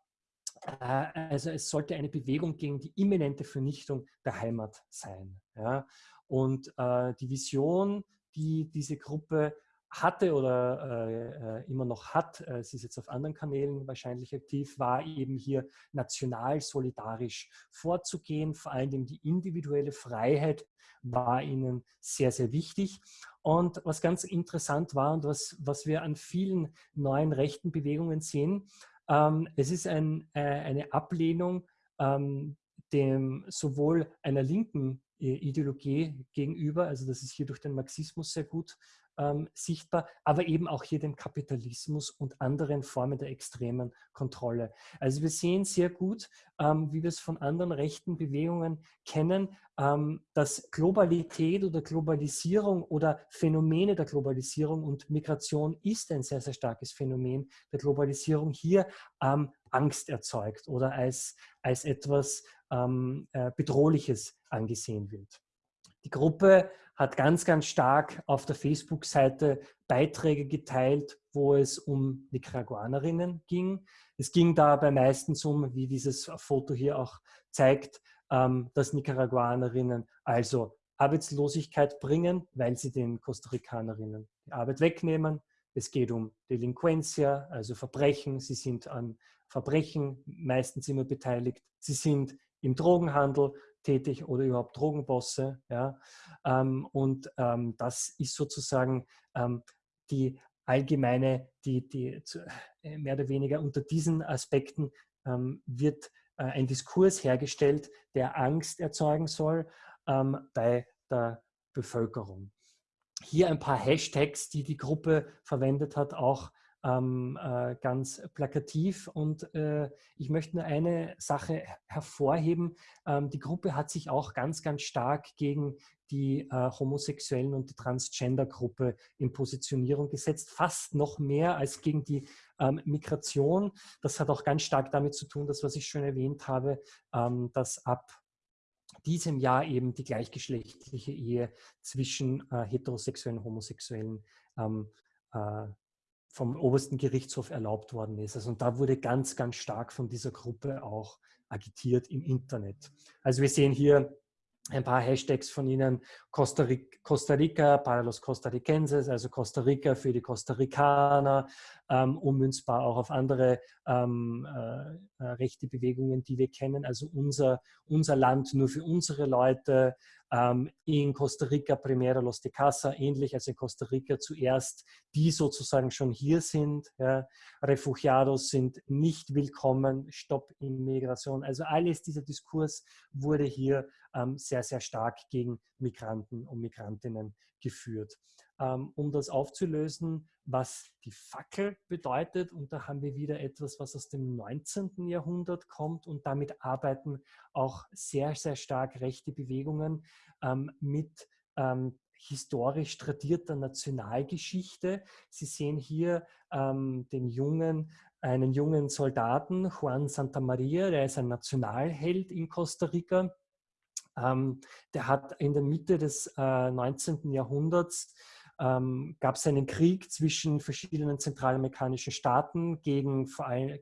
äh, also es sollte eine Bewegung gegen die imminente Vernichtung der Heimat sein. Ja? Und äh, die Vision, die diese Gruppe hatte oder äh, äh, immer noch hat, äh, sie ist jetzt auf anderen Kanälen wahrscheinlich aktiv, war eben hier national solidarisch vorzugehen. Vor allem die individuelle Freiheit war ihnen sehr, sehr wichtig. Und was ganz interessant war und was, was wir an vielen neuen rechten Bewegungen sehen, Ähm, es ist ein, äh, eine Ablehnung ähm, dem sowohl einer linken Ideologie gegenüber, also das ist hier durch den Marxismus sehr gut ähm, sichtbar, aber eben auch hier dem Kapitalismus und anderen Formen der extremen Kontrolle. Also wir sehen sehr gut, ähm, wie wir es von anderen rechten Bewegungen kennen, ähm, dass Globalität oder Globalisierung oder Phänomene der Globalisierung und Migration ist ein sehr, sehr starkes Phänomen der Globalisierung hier ähm, Angst erzeugt oder als, als etwas ähm, äh, Bedrohliches angesehen wird. Die Gruppe hat ganz, ganz stark auf der Facebook-Seite Beiträge geteilt, wo es um Nicaraguanerinnen ging. Es ging dabei meistens um, wie dieses Foto hier auch zeigt, ähm, dass Nicaraguanerinnen also Arbeitslosigkeit bringen, weil sie den Costa Ricanerinnen die Arbeit wegnehmen. Es geht um Delinquencia, also Verbrechen. Sie sind an Verbrechen meistens immer beteiligt. Sie sind im Drogenhandel tätig oder überhaupt Drogenbosse. Ja? Ähm, und ähm, das ist sozusagen ähm, die allgemeine, die, die äh, mehr oder weniger unter diesen Aspekten ähm, wird äh, ein Diskurs hergestellt, der Angst erzeugen soll ähm, bei der Bevölkerung. Hier ein paar Hashtags, die die Gruppe verwendet hat, auch ähm, äh, ganz plakativ. Und äh, ich möchte nur eine Sache hervorheben. Ähm, die Gruppe hat sich auch ganz, ganz stark gegen die äh, Homosexuellen und die Transgender-Gruppe in Positionierung gesetzt, fast noch mehr als gegen die ähm, Migration. Das hat auch ganz stark damit zu tun, dass was ich schon erwähnt habe, ähm, dass ab diesem Jahr eben die gleichgeschlechtliche Ehe zwischen äh, heterosexuellen und homosexuellen ähm, äh, vom obersten Gerichtshof erlaubt worden ist. Also und da wurde ganz, ganz stark von dieser Gruppe auch agitiert im Internet. Also wir sehen hier ein paar Hashtags von Ihnen, Costa Rica, para los Costarricenses, also Costa Rica für die Costa Ricaner, ähm, ummünzbar auch auf andere ähm, äh, äh, rechte Bewegungen, die wir kennen. Also unser, unser Land nur für unsere Leute, ähm, in Costa Rica Primera Los de Casa, ähnlich als in Costa Rica zuerst, die sozusagen schon hier sind. Ja. Refugiados sind nicht willkommen, Stopp Immigration. Also alles dieser Diskurs wurde hier sehr, sehr stark gegen Migranten und Migrantinnen geführt. Ähm, um das aufzulösen, was die Fackel bedeutet. Und da haben wir wieder etwas, was aus dem 19. Jahrhundert kommt und damit arbeiten auch sehr, sehr stark rechte Bewegungen ähm, mit ähm, historisch tradierter Nationalgeschichte. Sie sehen hier ähm, den jungen, einen jungen Soldaten, Juan Santa Maria, der ist ein Nationalheld in Costa Rica. Ähm, der hat in der Mitte des äh, 19. Jahrhunderts ähm, gab es einen Krieg zwischen verschiedenen zentralamerikanischen Staaten gegen,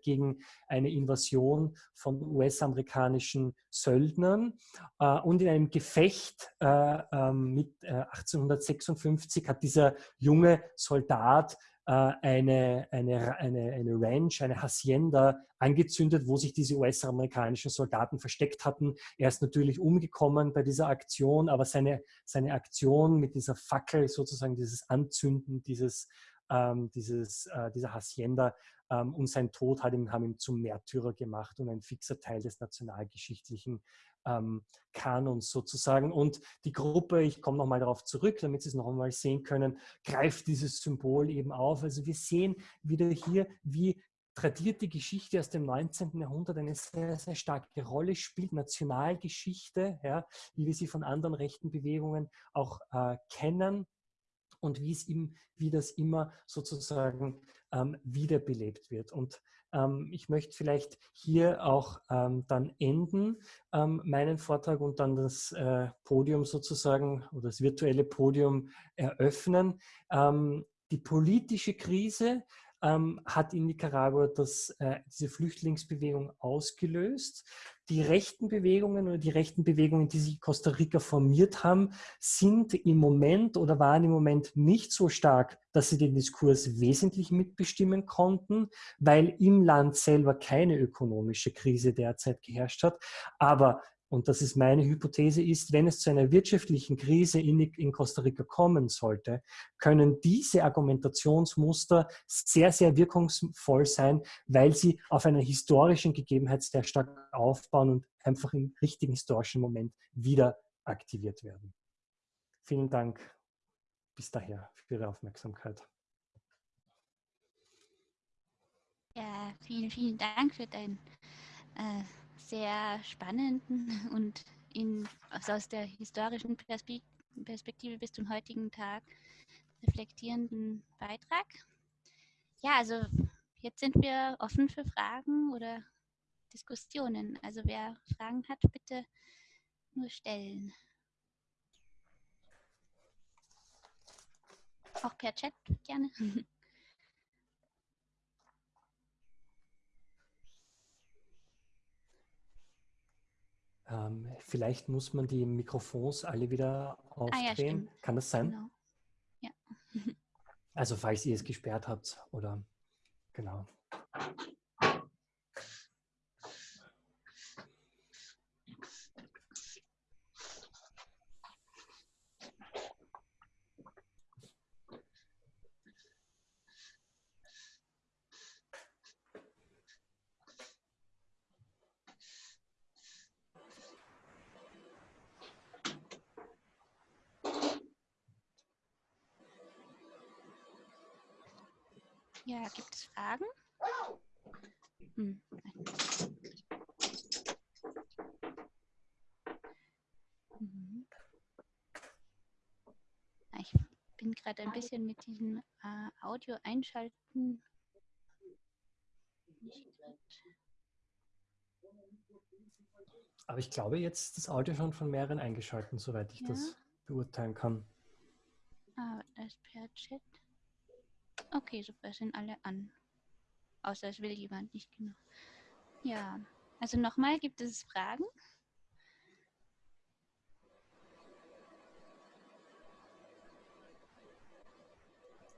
gegen eine Invasion von US-amerikanischen Söldnern. Äh, und in einem Gefecht äh, äh, mit 1856 hat dieser junge Soldat eine, eine, eine, eine Ranch, eine Hacienda angezündet, wo sich diese US-amerikanischen Soldaten versteckt hatten. Er ist natürlich umgekommen bei dieser Aktion, aber seine, seine Aktion mit dieser Fackel, sozusagen dieses Anzünden dieses, ähm, dieses, äh, dieser Hacienda ähm, und sein Tod hat ihn, haben ihn zum Märtyrer gemacht und ein fixer Teil des nationalgeschichtlichen ähm, Kanons sozusagen. Und die Gruppe, ich komme nochmal darauf zurück, damit Sie es noch einmal sehen können, greift dieses Symbol eben auf. Also wir sehen wieder hier, wie tradierte Geschichte aus dem 19. Jahrhundert eine sehr, sehr starke Rolle spielt, Nationalgeschichte, ja, wie wir sie von anderen rechten Bewegungen auch äh, kennen und wie es ihm, wie das immer sozusagen ähm, wiederbelebt wird. Und ähm, ich möchte vielleicht hier auch ähm, dann enden, ähm, meinen Vortrag und dann das äh, Podium sozusagen oder das virtuelle Podium eröffnen. Ähm, die politische Krise ähm, hat in Nicaragua das, äh, diese Flüchtlingsbewegung ausgelöst. Die rechten Bewegungen oder die rechten Bewegungen, die sich in Costa Rica formiert haben, sind im Moment oder waren im Moment nicht so stark, dass sie den Diskurs wesentlich mitbestimmen konnten, weil im Land selber keine ökonomische Krise derzeit geherrscht hat. Aber und das ist meine Hypothese, ist, wenn es zu einer wirtschaftlichen Krise in, in, Costa Rica kommen sollte, können diese Argumentationsmuster sehr, sehr wirkungsvoll sein, weil sie auf einer historischen Gegebenheit sehr stark aufbauen und einfach im richtigen historischen Moment wieder aktiviert werden. Vielen Dank bis daher für Ihre Aufmerksamkeit. Ja, vielen, vielen Dank für dein äh, sehr spannenden und in, also aus der historischen Perspektive bis zum heutigen Tag reflektierenden Beitrag. Ja, also jetzt sind wir offen für Fragen oder Diskussionen. Also wer Fragen hat, bitte nur stellen. Auch per Chat gerne. Ähm, vielleicht muss man die Mikrofons alle wieder aufdrehen. Ah, ja, Kann das sein? Genau. Ja. also falls ihr es gesperrt habt oder genau. Ja, gibt es Fragen? Hm. Mhm. Ich bin gerade ein bisschen mit diesem äh, Audio einschalten. Aber ich glaube, jetzt das Audio schon von mehreren eingeschalten, soweit ich ja. das beurteilen kann. Ah, das per Chat. Okay, super, sind alle an. Außer es will jemand nicht genau. Ja, also nochmal, gibt es Fragen?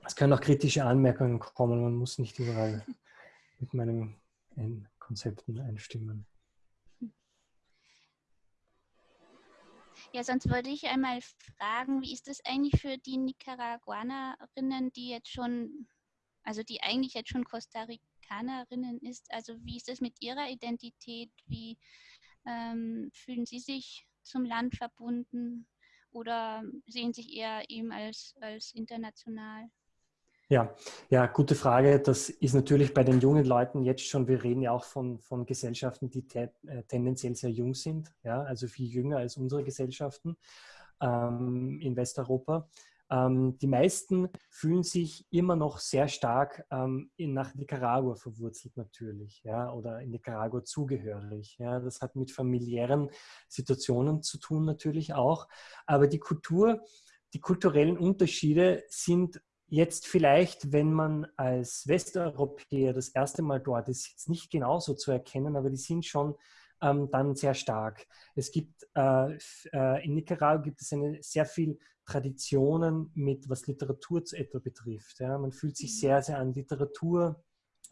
Es können auch kritische Anmerkungen kommen. Man muss nicht überall mit meinen Konzepten einstimmen. Ja, sonst würde ich einmal fragen, wie ist das eigentlich für die Nicaraguanerinnen, die jetzt schon, also die eigentlich jetzt schon Costa Ricanerinnen ist? Also wie ist das mit ihrer Identität? Wie ähm, fühlen sie sich zum Land verbunden oder sehen sich eher eben als, als international? Ja, ja, gute Frage. Das ist natürlich bei den jungen Leuten jetzt schon, wir reden ja auch von, von Gesellschaften, die te äh, tendenziell sehr jung sind, ja, also viel jünger als unsere Gesellschaften ähm, in Westeuropa. Ähm, die meisten fühlen sich immer noch sehr stark ähm, in, nach Nicaragua verwurzelt natürlich, ja, oder in Nicaragua zugehörig. Ja. Das hat mit familiären Situationen zu tun natürlich auch. Aber die Kultur, die kulturellen Unterschiede sind Jetzt vielleicht, wenn man als Westeuropäer das erste Mal dort ist, jetzt nicht genauso zu erkennen, aber die sind schon ähm, dann sehr stark. Es gibt äh, äh, in Nicaragua gibt es eine sehr viel Traditionen mit was Literatur zu etwa betrifft. Ja. Man fühlt sich mhm. sehr, sehr an Literatur.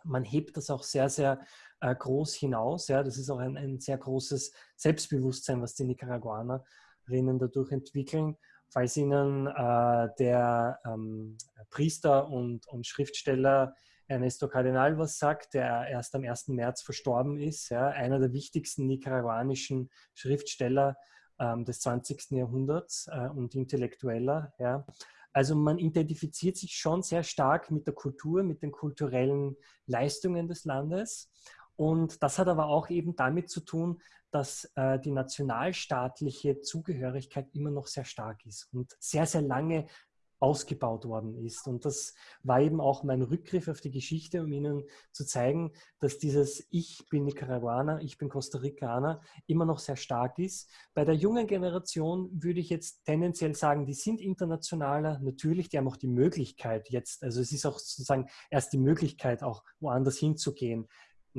Man hebt das auch sehr, sehr äh, groß hinaus. Ja. Das ist auch ein, ein sehr großes Selbstbewusstsein, was die Nicaraguanerinnen dadurch entwickeln falls Ihnen äh, der ähm, Priester und, und, Schriftsteller Ernesto Cardinal was sagt, der erst am 1. März verstorben ist, ja, einer der wichtigsten nicaraguanischen Schriftsteller ähm, des 20. Jahrhunderts äh, und Intellektueller. Ja. Also man identifiziert sich schon sehr stark mit der Kultur, mit den kulturellen Leistungen des Landes. Und das hat aber auch eben damit zu tun, dass äh, die nationalstaatliche Zugehörigkeit immer noch sehr stark ist und sehr, sehr lange ausgebaut worden ist. Und das war eben auch mein Rückgriff auf die Geschichte, um Ihnen zu zeigen, dass dieses Ich bin Nicaraguaner, ich bin Costa Ricaner immer noch sehr stark ist. Bei der jungen Generation würde ich jetzt tendenziell sagen, die sind internationaler. Natürlich, die haben auch die Möglichkeit jetzt, also es ist auch sozusagen erst die Möglichkeit, auch woanders hinzugehen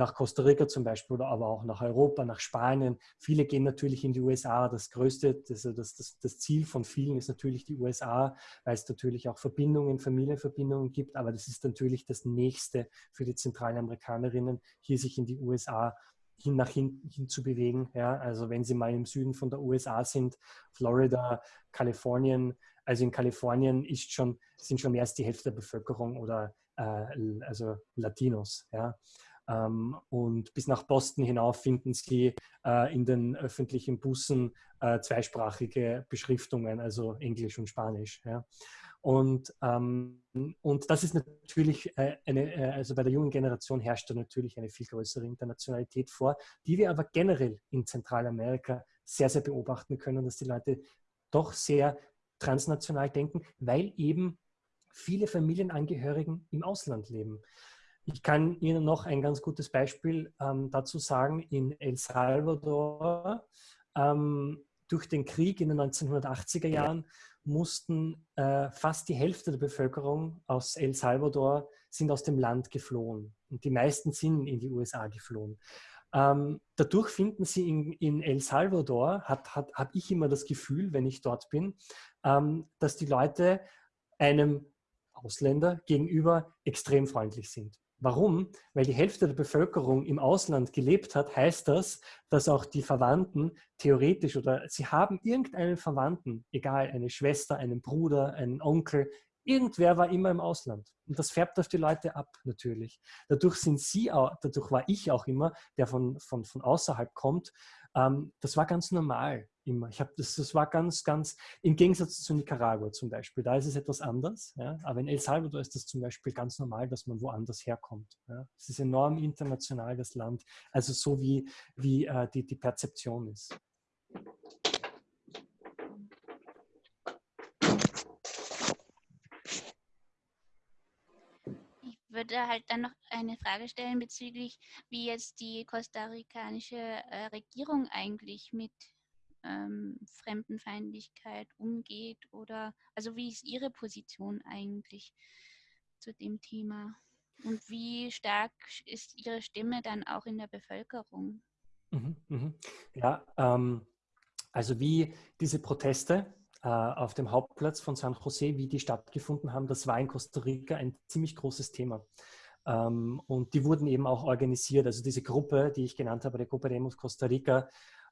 nach Costa Rica zum Beispiel oder aber auch nach Europa, nach Spanien. Viele gehen natürlich in die USA. Das größte, das, das, das, das Ziel von vielen ist natürlich die USA, weil es natürlich auch Verbindungen, Familienverbindungen gibt. Aber das ist natürlich das Nächste für die Zentralamerikanerinnen, hier sich in die USA hin nach hinten hin zu bewegen. Ja? Also wenn Sie mal im Süden von der USA sind, Florida, Kalifornien, also in Kalifornien ist schon, sind schon mehr als die Hälfte der Bevölkerung oder äh, also Latinos. Ja? Ähm, und bis nach Boston hinauf finden Sie äh, in den öffentlichen Bussen äh, zweisprachige Beschriftungen, also Englisch und Spanisch. Ja? Und, ähm, und das ist natürlich äh, eine, äh, also bei der jungen Generation herrscht da natürlich eine viel größere Internationalität vor, die wir aber generell in Zentralamerika sehr, sehr beobachten können, dass die Leute doch sehr transnational denken, weil eben viele Familienangehörigen im Ausland leben. Ich kann Ihnen noch ein ganz gutes Beispiel ähm, dazu sagen. In El Salvador ähm, durch den Krieg in den 1980er Jahren mussten äh, fast die Hälfte der Bevölkerung aus El Salvador sind aus dem Land geflohen. Und die meisten sind in die USA geflohen. Ähm, dadurch finden sie in, in El Salvador, habe ich immer das Gefühl, wenn ich dort bin, ähm, dass die Leute einem Ausländer gegenüber extrem freundlich sind. Warum? Weil die Hälfte der Bevölkerung im Ausland gelebt hat, heißt das, dass auch die Verwandten theoretisch oder sie haben irgendeinen Verwandten, egal, eine Schwester, einen Bruder, einen Onkel, irgendwer war immer im Ausland. Und das färbt auf die Leute ab, natürlich. Dadurch sind sie auch, dadurch war ich auch immer, der von, von, von außerhalb kommt. Ähm, das war ganz normal immer. Ich habe das, das war ganz, ganz im Gegensatz zu Nicaragua zum Beispiel. Da ist es etwas anders. Ja? Aber in El Salvador ist das zum Beispiel ganz normal, dass man woanders herkommt. Ja? Es ist enorm international, das Land. Also so wie, wie äh, die, die Perzeption ist. Ich würde halt dann noch eine Frage stellen bezüglich, wie jetzt die kostarikanische äh, Regierung eigentlich mit ähm, Fremdenfeindlichkeit umgeht oder also wie ist Ihre Position eigentlich zu dem Thema und wie stark ist Ihre Stimme dann auch in der Bevölkerung? Mhm, mh. Ja, ähm, also wie diese Proteste äh, auf dem Hauptplatz von San Jose, wie die stattgefunden haben, das war in Costa Rica ein ziemlich großes Thema. Ähm, und die wurden eben auch organisiert. Also diese Gruppe, die ich genannt habe, die Gruppe Demos Costa Rica,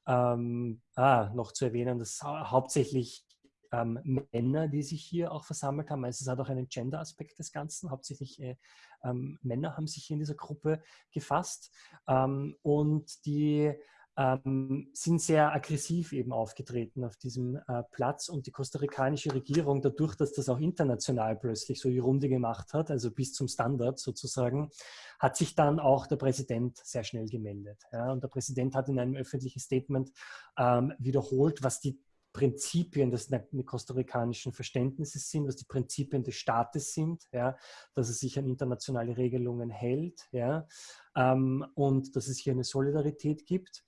ähm, ah, noch zu erwähnen, dass hauptsächlich ähm, Männer, die sich hier auch versammelt haben. Also es hat auch einen Gender-Aspekt des Ganzen. Hauptsächlich äh, ähm, Männer haben sich hier in dieser Gruppe gefasst. Ähm, und die ähm, sind sehr aggressiv eben aufgetreten auf diesem äh, Platz und die kostarikanische Regierung, dadurch, dass das auch international plötzlich so die Runde gemacht hat, also bis zum Standard sozusagen, hat sich dann auch der Präsident sehr schnell gemeldet. Ja, und der Präsident hat in einem öffentlichen Statement ähm, wiederholt, was die Prinzipien des kostarikanischen Verständnisses sind, was die Prinzipien des Staates sind, ja, dass es sich an internationale Regelungen hält ja, ähm, und dass es hier eine Solidarität gibt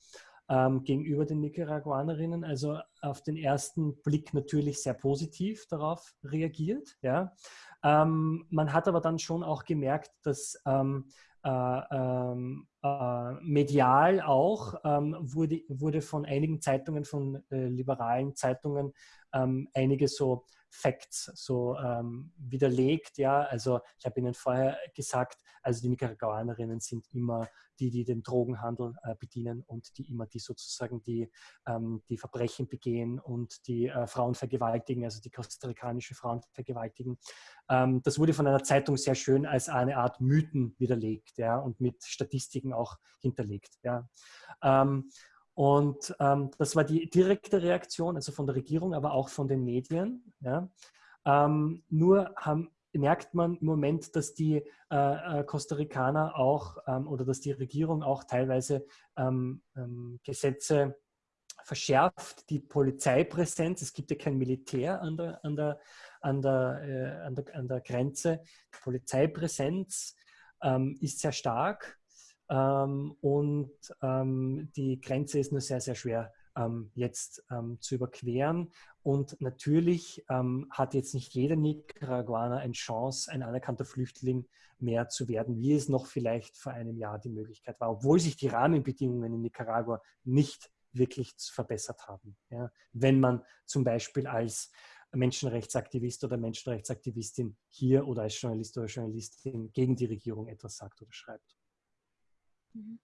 ähm, gegenüber den Nicaraguanerinnen. Also auf den ersten Blick natürlich sehr positiv darauf reagiert. Ja. Ähm, man hat aber dann schon auch gemerkt, dass äh, ähm, äh, medial auch ähm, wurde, wurde von einigen Zeitungen, von äh, liberalen Zeitungen, ähm, einige so Facts so ähm, widerlegt. Ja, also ich habe Ihnen vorher gesagt, also die Nicaraguanerinnen sind immer die, die den Drogenhandel äh, bedienen und die immer die sozusagen die, ähm, die Verbrechen begehen und die äh, Frauen vergewaltigen, also die kostarikanische Frauen vergewaltigen. Ähm, das wurde von einer Zeitung sehr schön als eine Art Mythen widerlegt ja, und mit Statistiken auch hinterlegt. Ja. Und ähm, das war die direkte Reaktion, also von der Regierung, aber auch von den Medien. Ja. Ähm, nur haben, merkt man im Moment, dass die äh, äh, Costa Ricaner auch ähm, oder dass die Regierung auch teilweise ähm, ähm, Gesetze verschärft, die Polizeipräsenz, es gibt ja kein Militär an der, an der, an der, äh, an der, an der Grenze, die Polizeipräsenz ähm, ist sehr stark ähm, und ähm, die Grenze ist nur sehr, sehr schwer ähm, jetzt ähm, zu überqueren. Und natürlich ähm, hat jetzt nicht jeder Nicaraguaner eine Chance, ein anerkannter Flüchtling mehr zu werden, wie es noch vielleicht vor einem Jahr die Möglichkeit war, obwohl sich die Rahmenbedingungen in Nicaragua nicht wirklich verbessert haben. Ja? Wenn man zum Beispiel als Menschenrechtsaktivist oder Menschenrechtsaktivistin hier oder als Journalist oder Journalistin gegen die Regierung etwas sagt oder schreibt. Mhm.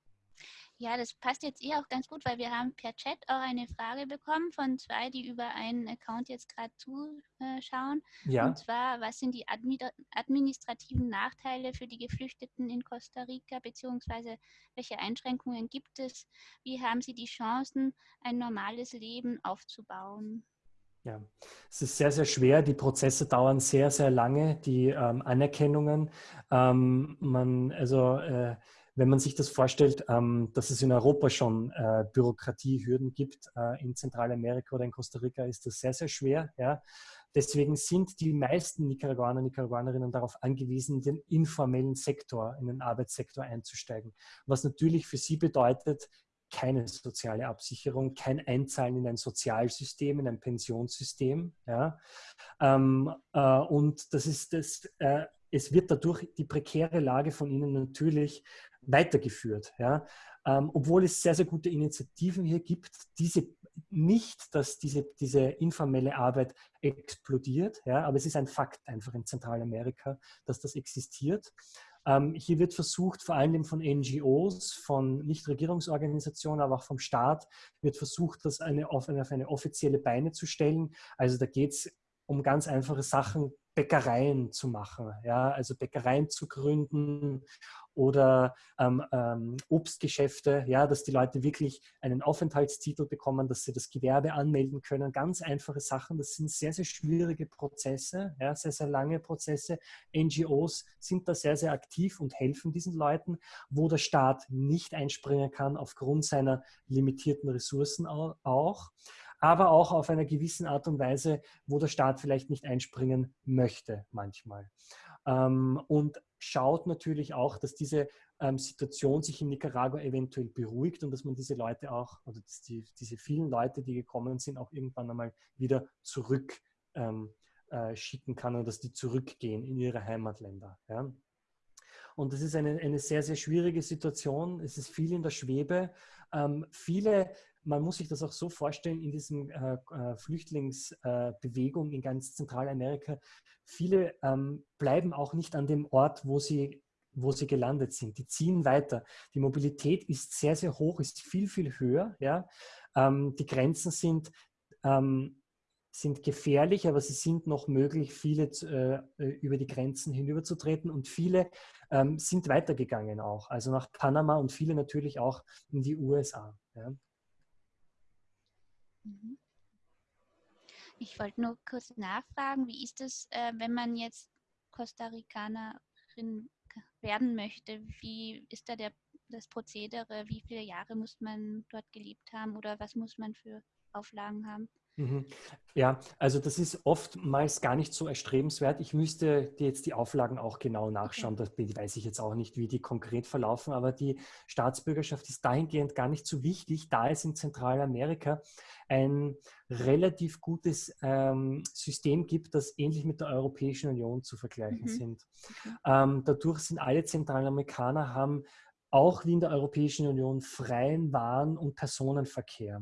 Ja, das passt jetzt eh auch ganz gut, weil wir haben per Chat auch eine Frage bekommen von zwei, die über einen Account jetzt gerade zuschauen. Ja. Und zwar, was sind die administrativen Nachteile für die Geflüchteten in Costa Rica, beziehungsweise welche Einschränkungen gibt es? Wie haben sie die Chancen, ein normales Leben aufzubauen? Ja, es ist sehr, sehr schwer. Die Prozesse dauern sehr, sehr lange, die ähm, Anerkennungen. Ähm, man, also äh, wenn man sich das vorstellt, ähm, dass es in Europa schon äh, Bürokratiehürden gibt, äh, in Zentralamerika oder in Costa Rica ist das sehr, sehr schwer. Ja. Deswegen sind die meisten Nicaraguaner, Nicaraguanerinnen darauf angewiesen, in den informellen Sektor, in den Arbeitssektor einzusteigen. Was natürlich für sie bedeutet, keine soziale Absicherung, kein Einzahlen in ein Sozialsystem, in ein Pensionssystem. Ja. Ähm, äh, und das ist das, äh, es wird dadurch die prekäre Lage von ihnen natürlich weitergeführt. Ja? Ähm, obwohl es sehr, sehr gute Initiativen hier gibt, diese nicht, dass diese, diese informelle Arbeit explodiert, ja? aber es ist ein Fakt einfach in Zentralamerika, dass das existiert. Ähm, hier wird versucht, vor allem von NGOs, von Nichtregierungsorganisationen, aber auch vom Staat, wird versucht, das eine, auf, eine, auf eine offizielle Beine zu stellen. Also da geht es um ganz einfache Sachen, Bäckereien zu machen, ja, also Bäckereien zu gründen oder ähm, ähm, Obstgeschäfte, ja, dass die Leute wirklich einen Aufenthaltstitel bekommen, dass sie das Gewerbe anmelden können. Ganz einfache Sachen. Das sind sehr, sehr schwierige Prozesse, ja, sehr, sehr lange Prozesse. NGOs sind da sehr, sehr aktiv und helfen diesen Leuten, wo der Staat nicht einspringen kann aufgrund seiner limitierten Ressourcen auch aber auch auf einer gewissen Art und Weise, wo der Staat vielleicht nicht einspringen möchte manchmal. Ähm, und schaut natürlich auch, dass diese ähm, Situation sich in Nicaragua eventuell beruhigt und dass man diese Leute auch, oder die, diese vielen Leute, die gekommen sind, auch irgendwann einmal wieder zurück ähm, äh, schicken kann und dass die zurückgehen in ihre Heimatländer. Ja. Und das ist eine, eine sehr, sehr schwierige Situation. Es ist viel in der Schwebe. Ähm, viele man muss sich das auch so vorstellen, in diesem äh, äh Flüchtlingsbewegung äh, in ganz Zentralamerika, viele ähm, bleiben auch nicht an dem Ort, wo sie, wo sie gelandet sind. Die ziehen weiter. Die Mobilität ist sehr, sehr hoch, ist viel, viel höher. Ja? Ähm, die Grenzen sind, ähm, sind gefährlich, aber sie sind noch möglich, viele äh, über die Grenzen hinüberzutreten und viele ähm, sind weitergegangen auch, also nach Panama und viele natürlich auch in die USA. Ja? Mhm. Ich wollte nur kurz nachfragen, wie ist es, äh, wenn man jetzt Costa Ricanerin werden möchte? Wie ist da der, das Prozedere? Wie viele Jahre muss man dort gelebt haben oder was muss man für Auflagen haben? Mhm. Ja, also das ist oftmals gar nicht so erstrebenswert. Ich müsste jetzt die Auflagen auch genau nachschauen. Das weiß ich jetzt auch nicht, wie die konkret verlaufen, aber die Staatsbürgerschaft ist dahingehend gar nicht so wichtig, da es in Zentralamerika ein relativ gutes ähm, System gibt, das ähnlich mit der Europäischen Union zu vergleichen mhm. sind. Ähm, dadurch sind alle Zentralamerikaner haben auch wie in der Europäischen Union freien Waren- und Personenverkehr.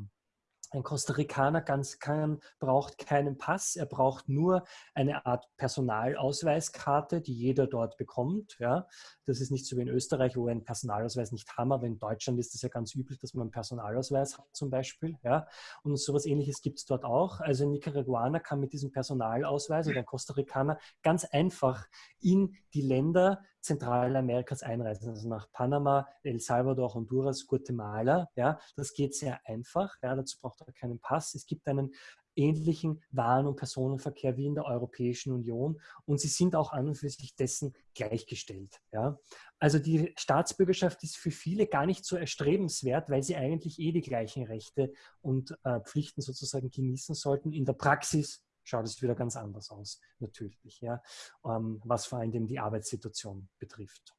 Ein Costa Ricaner ganz kann, braucht keinen Pass, er braucht nur eine Art Personalausweiskarte, die jeder dort bekommt. Ja. Das ist nicht so wie in Österreich, wo wir einen Personalausweis nicht haben, aber in Deutschland ist es ja ganz üblich, dass man einen Personalausweis hat zum Beispiel. Ja. Und sowas ähnliches gibt es dort auch. Also ein Nicaraguaner kann mit diesem Personalausweis oder ein Costa Ricaner ganz einfach in die Länder Zentralamerikas einreisen, also nach Panama, El Salvador, Honduras, Guatemala. Ja, das geht sehr einfach. Ja, dazu braucht er keinen Pass. Es gibt einen ähnlichen Waren- und Personenverkehr wie in der Europäischen Union und sie sind auch an und für sich dessen gleichgestellt. Ja. Also die Staatsbürgerschaft ist für viele gar nicht so erstrebenswert, weil sie eigentlich eh die gleichen Rechte und äh, Pflichten sozusagen genießen sollten. In der Praxis schaut es wieder ganz anders aus, natürlich, ja, ähm, was vor allem die Arbeitssituation betrifft.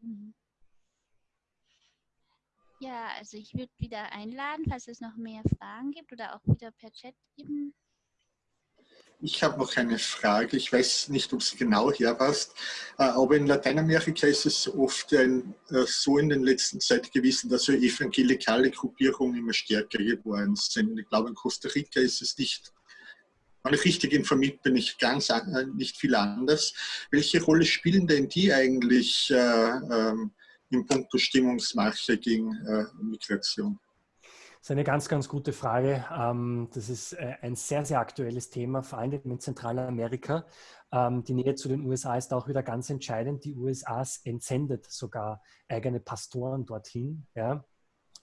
Mhm. Ja, also ich würde wieder einladen, falls es noch mehr Fragen gibt oder auch wieder per Chat eben. Ich habe noch eine Frage. Ich weiß nicht, ob sie genau herpasst, äh, aber in Lateinamerika ist es oft ein, äh, so in der letzten Zeit gewesen, dass so evangelikale Gruppierungen immer stärker geworden sind. Ich glaube, in Costa Rica ist es nicht wenn ich richtig informiert bin, ich ganz nicht viel anders. Welche Rolle spielen denn die eigentlich äh, ähm, in puncto Stimmungsmache gegen äh, Migration? Das ist eine ganz, ganz gute Frage. Ähm, das ist äh, ein sehr, sehr aktuelles Thema, vor allem in Zentralamerika. Ähm, die Nähe zu den USA ist auch wieder ganz entscheidend. Die USA entsendet sogar eigene Pastoren dorthin.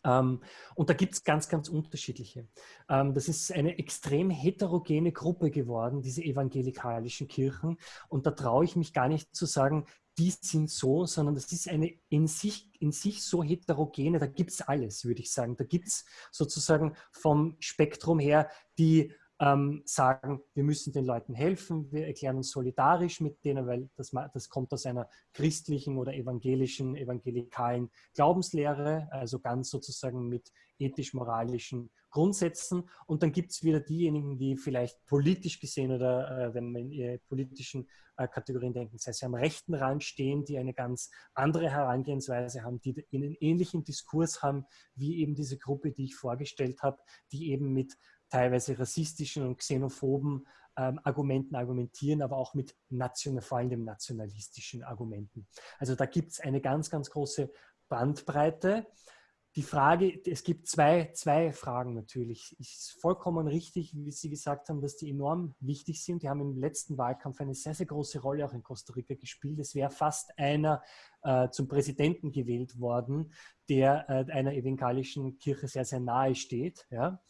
Ähm, und da gibt es ganz, ganz unterschiedliche. das ist eine extrem heterogene Gruppe geworden, diese evangelikalischen Kirchen. Und da traue ich mich gar nicht zu sagen, die sind so, sondern das ist eine in sich, in sich so heterogene, da gibt es alles, würde ich sagen. Da gibt es sozusagen vom Spektrum her die ähm, sagen, wir müssen den Leuten helfen, wir erklären uns solidarisch mit denen, weil das, das kommt aus einer christlichen oder evangelischen, evangelikalen Glaubenslehre, also ganz sozusagen mit ethisch-moralischen Grundsätzen. Und dann gibt es wieder diejenigen, die vielleicht politisch gesehen oder äh, wenn man in politischen äh, Kategorien denken, sei es am rechten Rand stehen, die eine ganz andere Herangehensweise haben, die einen ähnlichen Diskurs haben wie eben diese Gruppe, die ich vorgestellt habe, die eben mit teilweise rassistischen und xenophoben ähm, Argumenten argumentieren, aber auch mit national, vor allem nationalistischen Argumenten. Also da gibt es eine ganz, ganz große Bandbreite. Die Frage, es gibt zwei, zwei Fragen natürlich. Es ist vollkommen richtig, wie Sie gesagt haben, dass die enorm wichtig sind. Die haben im letzten Wahlkampf eine sehr, sehr große Rolle auch in Costa Rica gespielt. Es wäre fast einer äh, zum Präsidenten gewählt worden, der äh, einer evangelischen Kirche sehr, sehr nahe steht. Ja?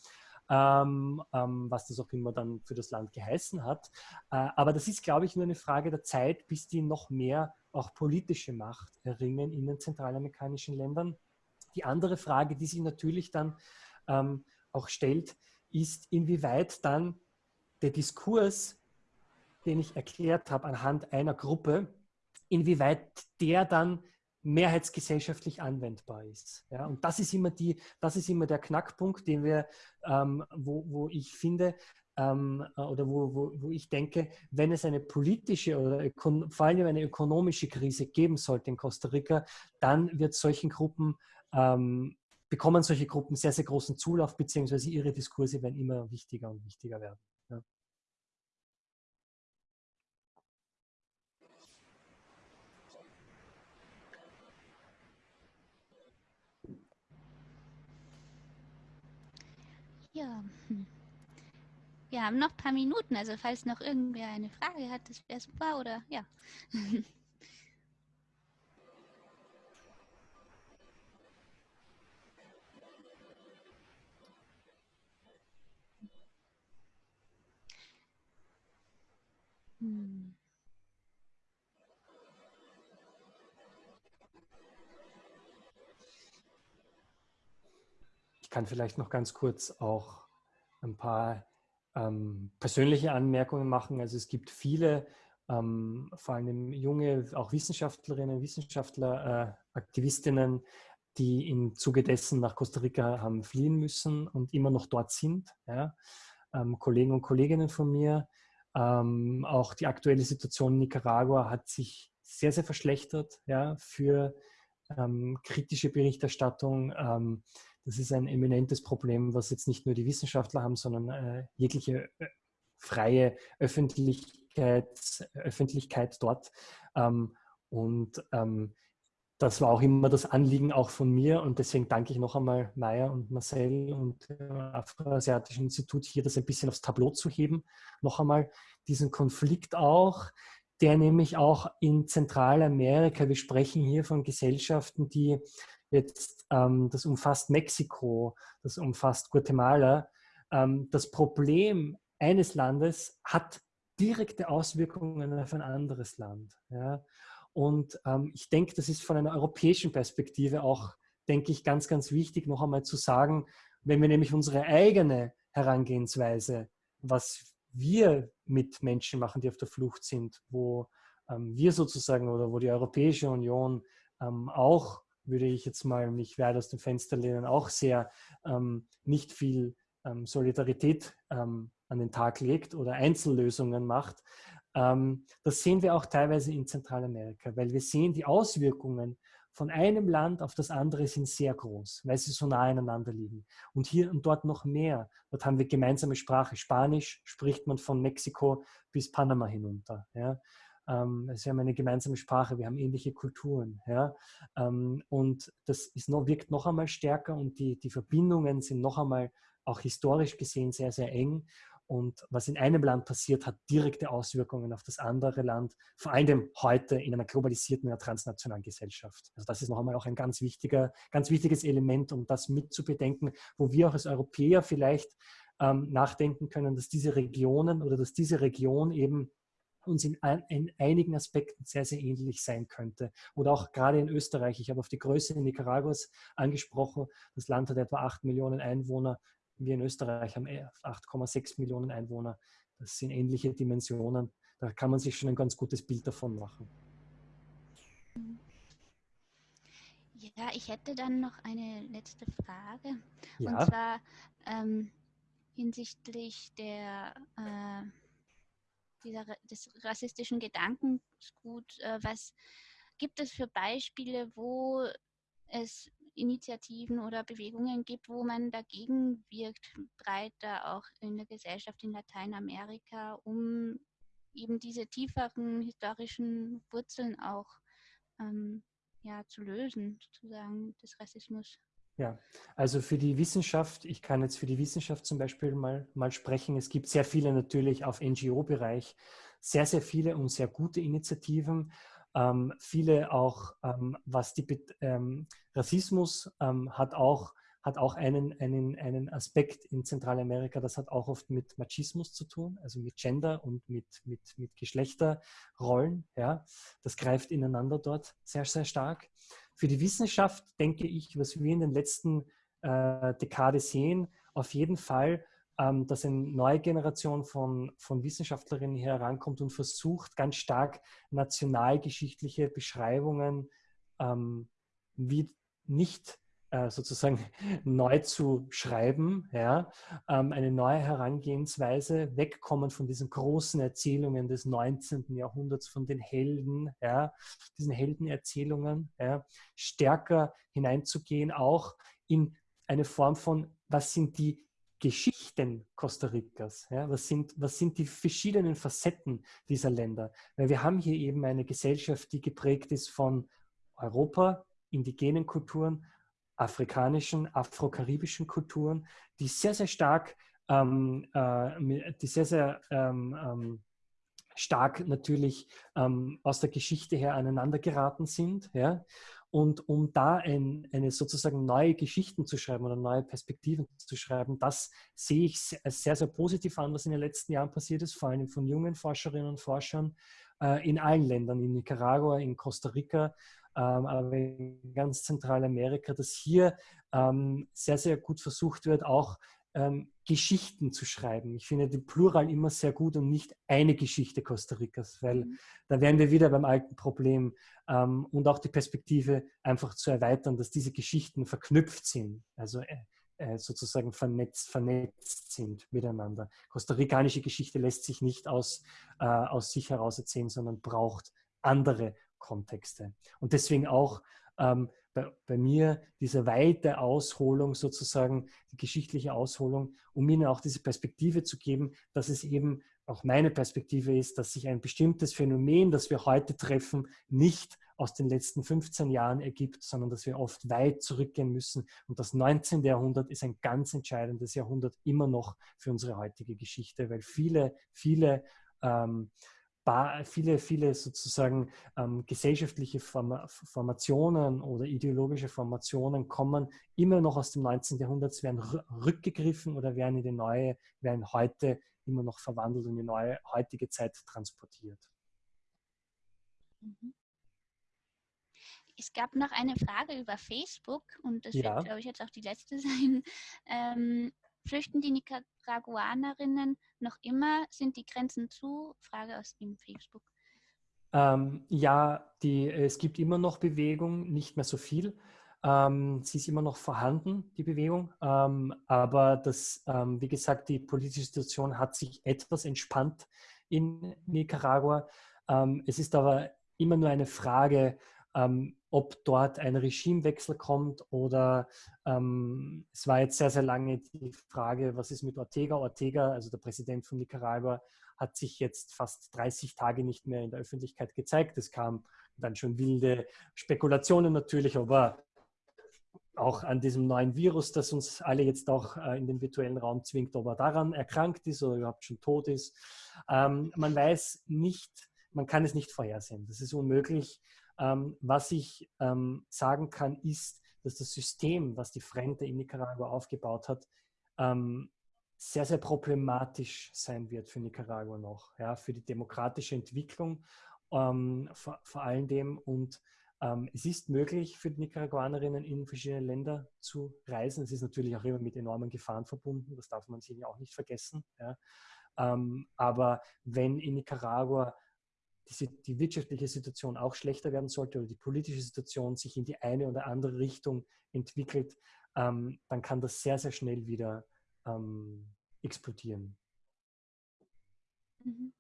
Ähm, ähm, was das auch immer dann für das Land geheißen hat. Äh, aber das ist, glaube ich, nur eine Frage der Zeit, bis die noch mehr auch politische Macht erringen in den zentralamerikanischen Ländern. Die andere Frage, die sich natürlich dann ähm, auch stellt, ist, inwieweit dann der Diskurs, den ich erklärt habe anhand einer Gruppe, inwieweit der dann mehrheitsgesellschaftlich anwendbar ist. Ja, und das ist immer die, das ist immer der Knackpunkt, den wir, ähm, wo, wo ich finde, ähm, oder wo, wo, wo ich denke, wenn es eine politische oder vor allem eine ökonomische Krise geben sollte in Costa Rica, dann wird solchen Gruppen ähm, bekommen solche Gruppen sehr, sehr großen Zulauf, beziehungsweise ihre Diskurse werden immer wichtiger und wichtiger werden. Ja. Hm. wir haben noch ein paar Minuten, also falls noch irgendwer eine Frage hat, das wäre super, oder ja. hm. Kann vielleicht noch ganz kurz auch ein paar ähm, persönliche Anmerkungen machen. Also es gibt viele, ähm, vor allem junge, auch Wissenschaftlerinnen, Wissenschaftler, äh, Aktivistinnen, die im Zuge dessen nach Costa Rica haben fliehen müssen und immer noch dort sind. Ja? Ähm, Kollegen und Kolleginnen von mir. Ähm, auch die aktuelle Situation in Nicaragua hat sich sehr, sehr verschlechtert ja, für ähm, kritische Berichterstattung. Das ist ein eminentes Problem, was jetzt nicht nur die Wissenschaftler haben, sondern äh, jegliche äh, freie Öffentlichkeit, Öffentlichkeit dort. Ähm, und ähm, das war auch immer das Anliegen auch von mir und deswegen danke ich noch einmal Maya und Marcel und dem Afroasiatischen Institut hier das ein bisschen aufs Tableau zu heben. Noch einmal diesen Konflikt auch, der nämlich auch in Zentralamerika, wir sprechen hier von Gesellschaften, die jetzt, ähm, das umfasst Mexiko, das umfasst Guatemala. Ähm, das Problem eines Landes hat direkte Auswirkungen auf ein anderes Land. Ja? Und ähm, ich denke, das ist von einer europäischen Perspektive auch, denke ich, ganz, ganz wichtig, noch einmal zu sagen, wenn wir nämlich unsere eigene Herangehensweise, was wir mit Menschen machen, die auf der Flucht sind, wo ähm, wir sozusagen oder wo die Europäische Union ähm, auch würde ich jetzt mal mich weit aus dem Fenster lehnen, auch sehr ähm, nicht viel ähm, Solidarität ähm, an den Tag legt oder Einzellösungen macht. Ähm, das sehen wir auch teilweise in Zentralamerika, weil wir sehen, die Auswirkungen von einem Land auf das andere sind sehr groß, weil sie so nah aneinander liegen. Und hier und dort noch mehr. Dort haben wir gemeinsame Sprache. Spanisch spricht man von Mexiko bis Panama hinunter. Ja? Ähm, wir haben eine gemeinsame Sprache, wir haben ähnliche Kulturen. Ja? Ähm, und das ist noch, wirkt noch einmal stärker und die, die Verbindungen sind noch einmal auch historisch gesehen sehr, sehr eng. Und was in einem Land passiert, hat direkte Auswirkungen auf das andere Land, vor allem heute in einer globalisierten, einer transnationalen Gesellschaft. Also das ist noch einmal auch ein ganz, wichtiger, ganz wichtiges Element, um das mitzubedenken, wo wir auch als Europäer vielleicht ähm, nachdenken können, dass diese Regionen oder dass diese Region eben uns in, in, einigen Aspekten sehr, sehr ähnlich sein könnte. Oder auch gerade in Österreich. Ich habe auf die Größe in Nicaraguas angesprochen. Das Land hat etwa 8 Millionen Einwohner wir in Österreich haben 8,6 Millionen Einwohner. Das sind ähnliche Dimensionen. Da kann man sich schon ein ganz gutes Bild davon machen. Ja, ich hätte dann noch eine letzte Frage. Ja. Und zwar ähm, hinsichtlich der, äh, dieser, des rassistischen Gedankengut. Äh, was gibt es für Beispiele, wo es Initiativen oder Bewegungen gibt, wo man dagegen wirkt, breiter auch in der Gesellschaft in Lateinamerika, um eben diese tieferen historischen Wurzeln auch ähm, ja, zu lösen, sozusagen, des Rassismus. Ja, also für die Wissenschaft, ich kann jetzt für die Wissenschaft zum Beispiel mal, mal sprechen. Es gibt sehr viele natürlich auf NGO-Bereich, sehr, sehr viele und sehr gute Initiativen. Ähm, viele auch, ähm, was die ähm, Rassismus ähm, hat auch, hat auch einen, einen, einen Aspekt in Zentralamerika, das hat auch oft mit Machismus zu tun, also mit Gender und mit, mit, mit Geschlechterrollen. Ja. Das greift ineinander dort sehr, sehr stark. Für die Wissenschaft denke ich, was wir in den letzten äh, Dekade sehen, auf jeden Fall ähm, dass eine neue Generation von, von Wissenschaftlerinnen herankommt und versucht, ganz stark nationalgeschichtliche Beschreibungen ähm, wie nicht äh, sozusagen neu zu schreiben, ja, ähm, eine neue Herangehensweise, wegkommen von diesen großen Erzählungen des 19. Jahrhunderts, von den Helden, ja, diesen Heldenerzählungen, ja, stärker hineinzugehen, auch in eine Form von, was sind die Geschichten Costa Ricas? Ja? Was, sind, was sind die verschiedenen Facetten dieser Länder? Weil wir haben hier eben eine Gesellschaft, die geprägt ist von Europa, indigenen Kulturen, afrikanischen, afrokaribischen Kulturen, die sehr, sehr stark, ähm, äh, die sehr, sehr ähm, ähm, stark natürlich ähm, aus der Geschichte her aneinander geraten sind. Ja? Und um da ein, eine sozusagen neue Geschichten zu schreiben oder neue Perspektiven zu schreiben, das sehe ich sehr, sehr positiv an, was in den letzten Jahren passiert ist, vor allem von jungen Forscherinnen und Forschern äh, in allen Ländern, in Nicaragua, in Costa Rica, ähm, aber in ganz Zentralamerika, dass hier ähm, sehr, sehr gut versucht wird, auch ähm, Geschichten zu schreiben. Ich finde den Plural immer sehr gut und nicht eine Geschichte Costa Ricas, weil mhm. da wären wir wieder beim alten Problem ähm, und auch die Perspektive einfach zu erweitern, dass diese Geschichten verknüpft sind, also äh, äh sozusagen vernetzt, vernetzt sind miteinander. Kostarikanische Geschichte lässt sich nicht aus, äh, aus sich heraus erzählen, sondern braucht andere Kontexte. Und deswegen auch ähm, bei, bei, mir diese weite Ausholung sozusagen, die geschichtliche Ausholung, um ihnen auch diese Perspektive zu geben, dass es eben auch meine Perspektive ist, dass sich ein bestimmtes Phänomen, das wir heute treffen, nicht aus den letzten 15 Jahren ergibt, sondern dass wir oft weit zurückgehen müssen. Und das 19. Jahrhundert ist ein ganz entscheidendes Jahrhundert immer noch für unsere heutige Geschichte, weil viele, viele ähm, viele, viele sozusagen ähm, gesellschaftliche Form Formationen oder ideologische Formationen kommen immer noch aus dem 19. Jahrhundert, werden rückgegriffen oder werden in die neue, werden heute immer noch verwandelt und in die neue heutige Zeit transportiert. Mhm. Es gab noch eine Frage über Facebook und das ja. wird, glaube ich, jetzt auch die letzte sein. Ähm, Flüchten die Nicaraguanerinnen noch immer? Sind die Grenzen zu? Frage aus dem Facebook. Ähm, ja, die, es gibt immer noch Bewegung, nicht mehr so viel. Ähm, sie ist immer noch vorhanden, die Bewegung. Ähm, aber das, ähm, wie gesagt, die politische Situation hat sich etwas entspannt in Nicaragua. Ähm, es ist aber immer nur eine Frage, ähm, ob dort ein Regimewechsel kommt oder ähm, es war jetzt sehr, sehr lange die Frage, was ist mit Ortega? Ortega, also der Präsident von Nicaragua, hat sich jetzt fast 30 Tage nicht mehr in der Öffentlichkeit gezeigt. Es kam dann schon wilde Spekulationen natürlich, aber auch an diesem neuen Virus, das uns alle jetzt auch äh, in den virtuellen Raum zwingt, ob er daran erkrankt ist oder überhaupt schon tot ist. Ähm, man weiß nicht, man kann es nicht vorhersehen. Das ist unmöglich. Ähm, was ich ähm, sagen kann, ist, dass das System, was die Frente in Nicaragua aufgebaut hat, ähm, sehr, sehr problematisch sein wird für Nicaragua noch, ja, für die demokratische Entwicklung ähm, vor, vor allen dem und ähm, es ist möglich für die Nicaraguanerinnen in verschiedene Länder zu reisen. Es ist natürlich auch immer mit enormen Gefahren verbunden, das darf man sich auch nicht vergessen. Ja. Ähm, aber wenn in Nicaragua die, die, wirtschaftliche Situation auch schlechter werden sollte oder die politische Situation sich in die eine oder andere Richtung entwickelt, ähm, dann kann das sehr, sehr schnell wieder ähm, explodieren. Mhm.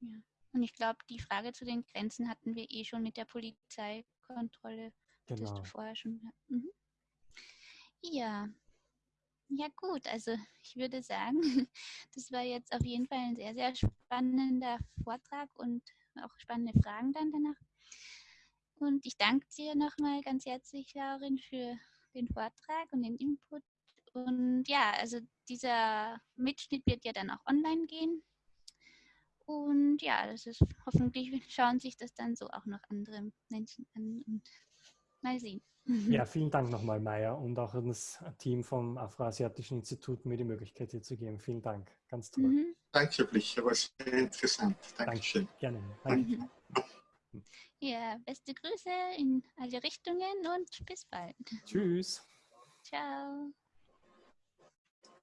Ja. Und ich glaube, die Frage zu den Grenzen hatten wir eh schon mit der Polizeikontrolle. Genau. Das du vorher schon. Mhm. Ja. Ja gut, also ich würde sagen, das war jetzt auf jeden Fall ein sehr, sehr spannender Vortrag und auch spannende Fragen dann danach. Und ich danke dir nochmal ganz herzlich, Laurin, für den Vortrag und den Input. Und ja, also dieser Mitschnitt wird ja dann auch online gehen. Und ja, das ist hoffentlich schauen sich das dann so auch noch andere Menschen an und mal sehen. Ja, vielen Dank nochmal, Maya, und auch an das Team vom Afroasiatischen Institut, mir die Möglichkeit hier zu geben. Vielen Dank, ganz toll. Mhm. Danke, Blicher, war sehr interessant. Dankeschön. Danke. Gerne. Danke. Mhm. Ja, beste Grüße in alle Richtungen und bis bald. Tschüss. Ciao.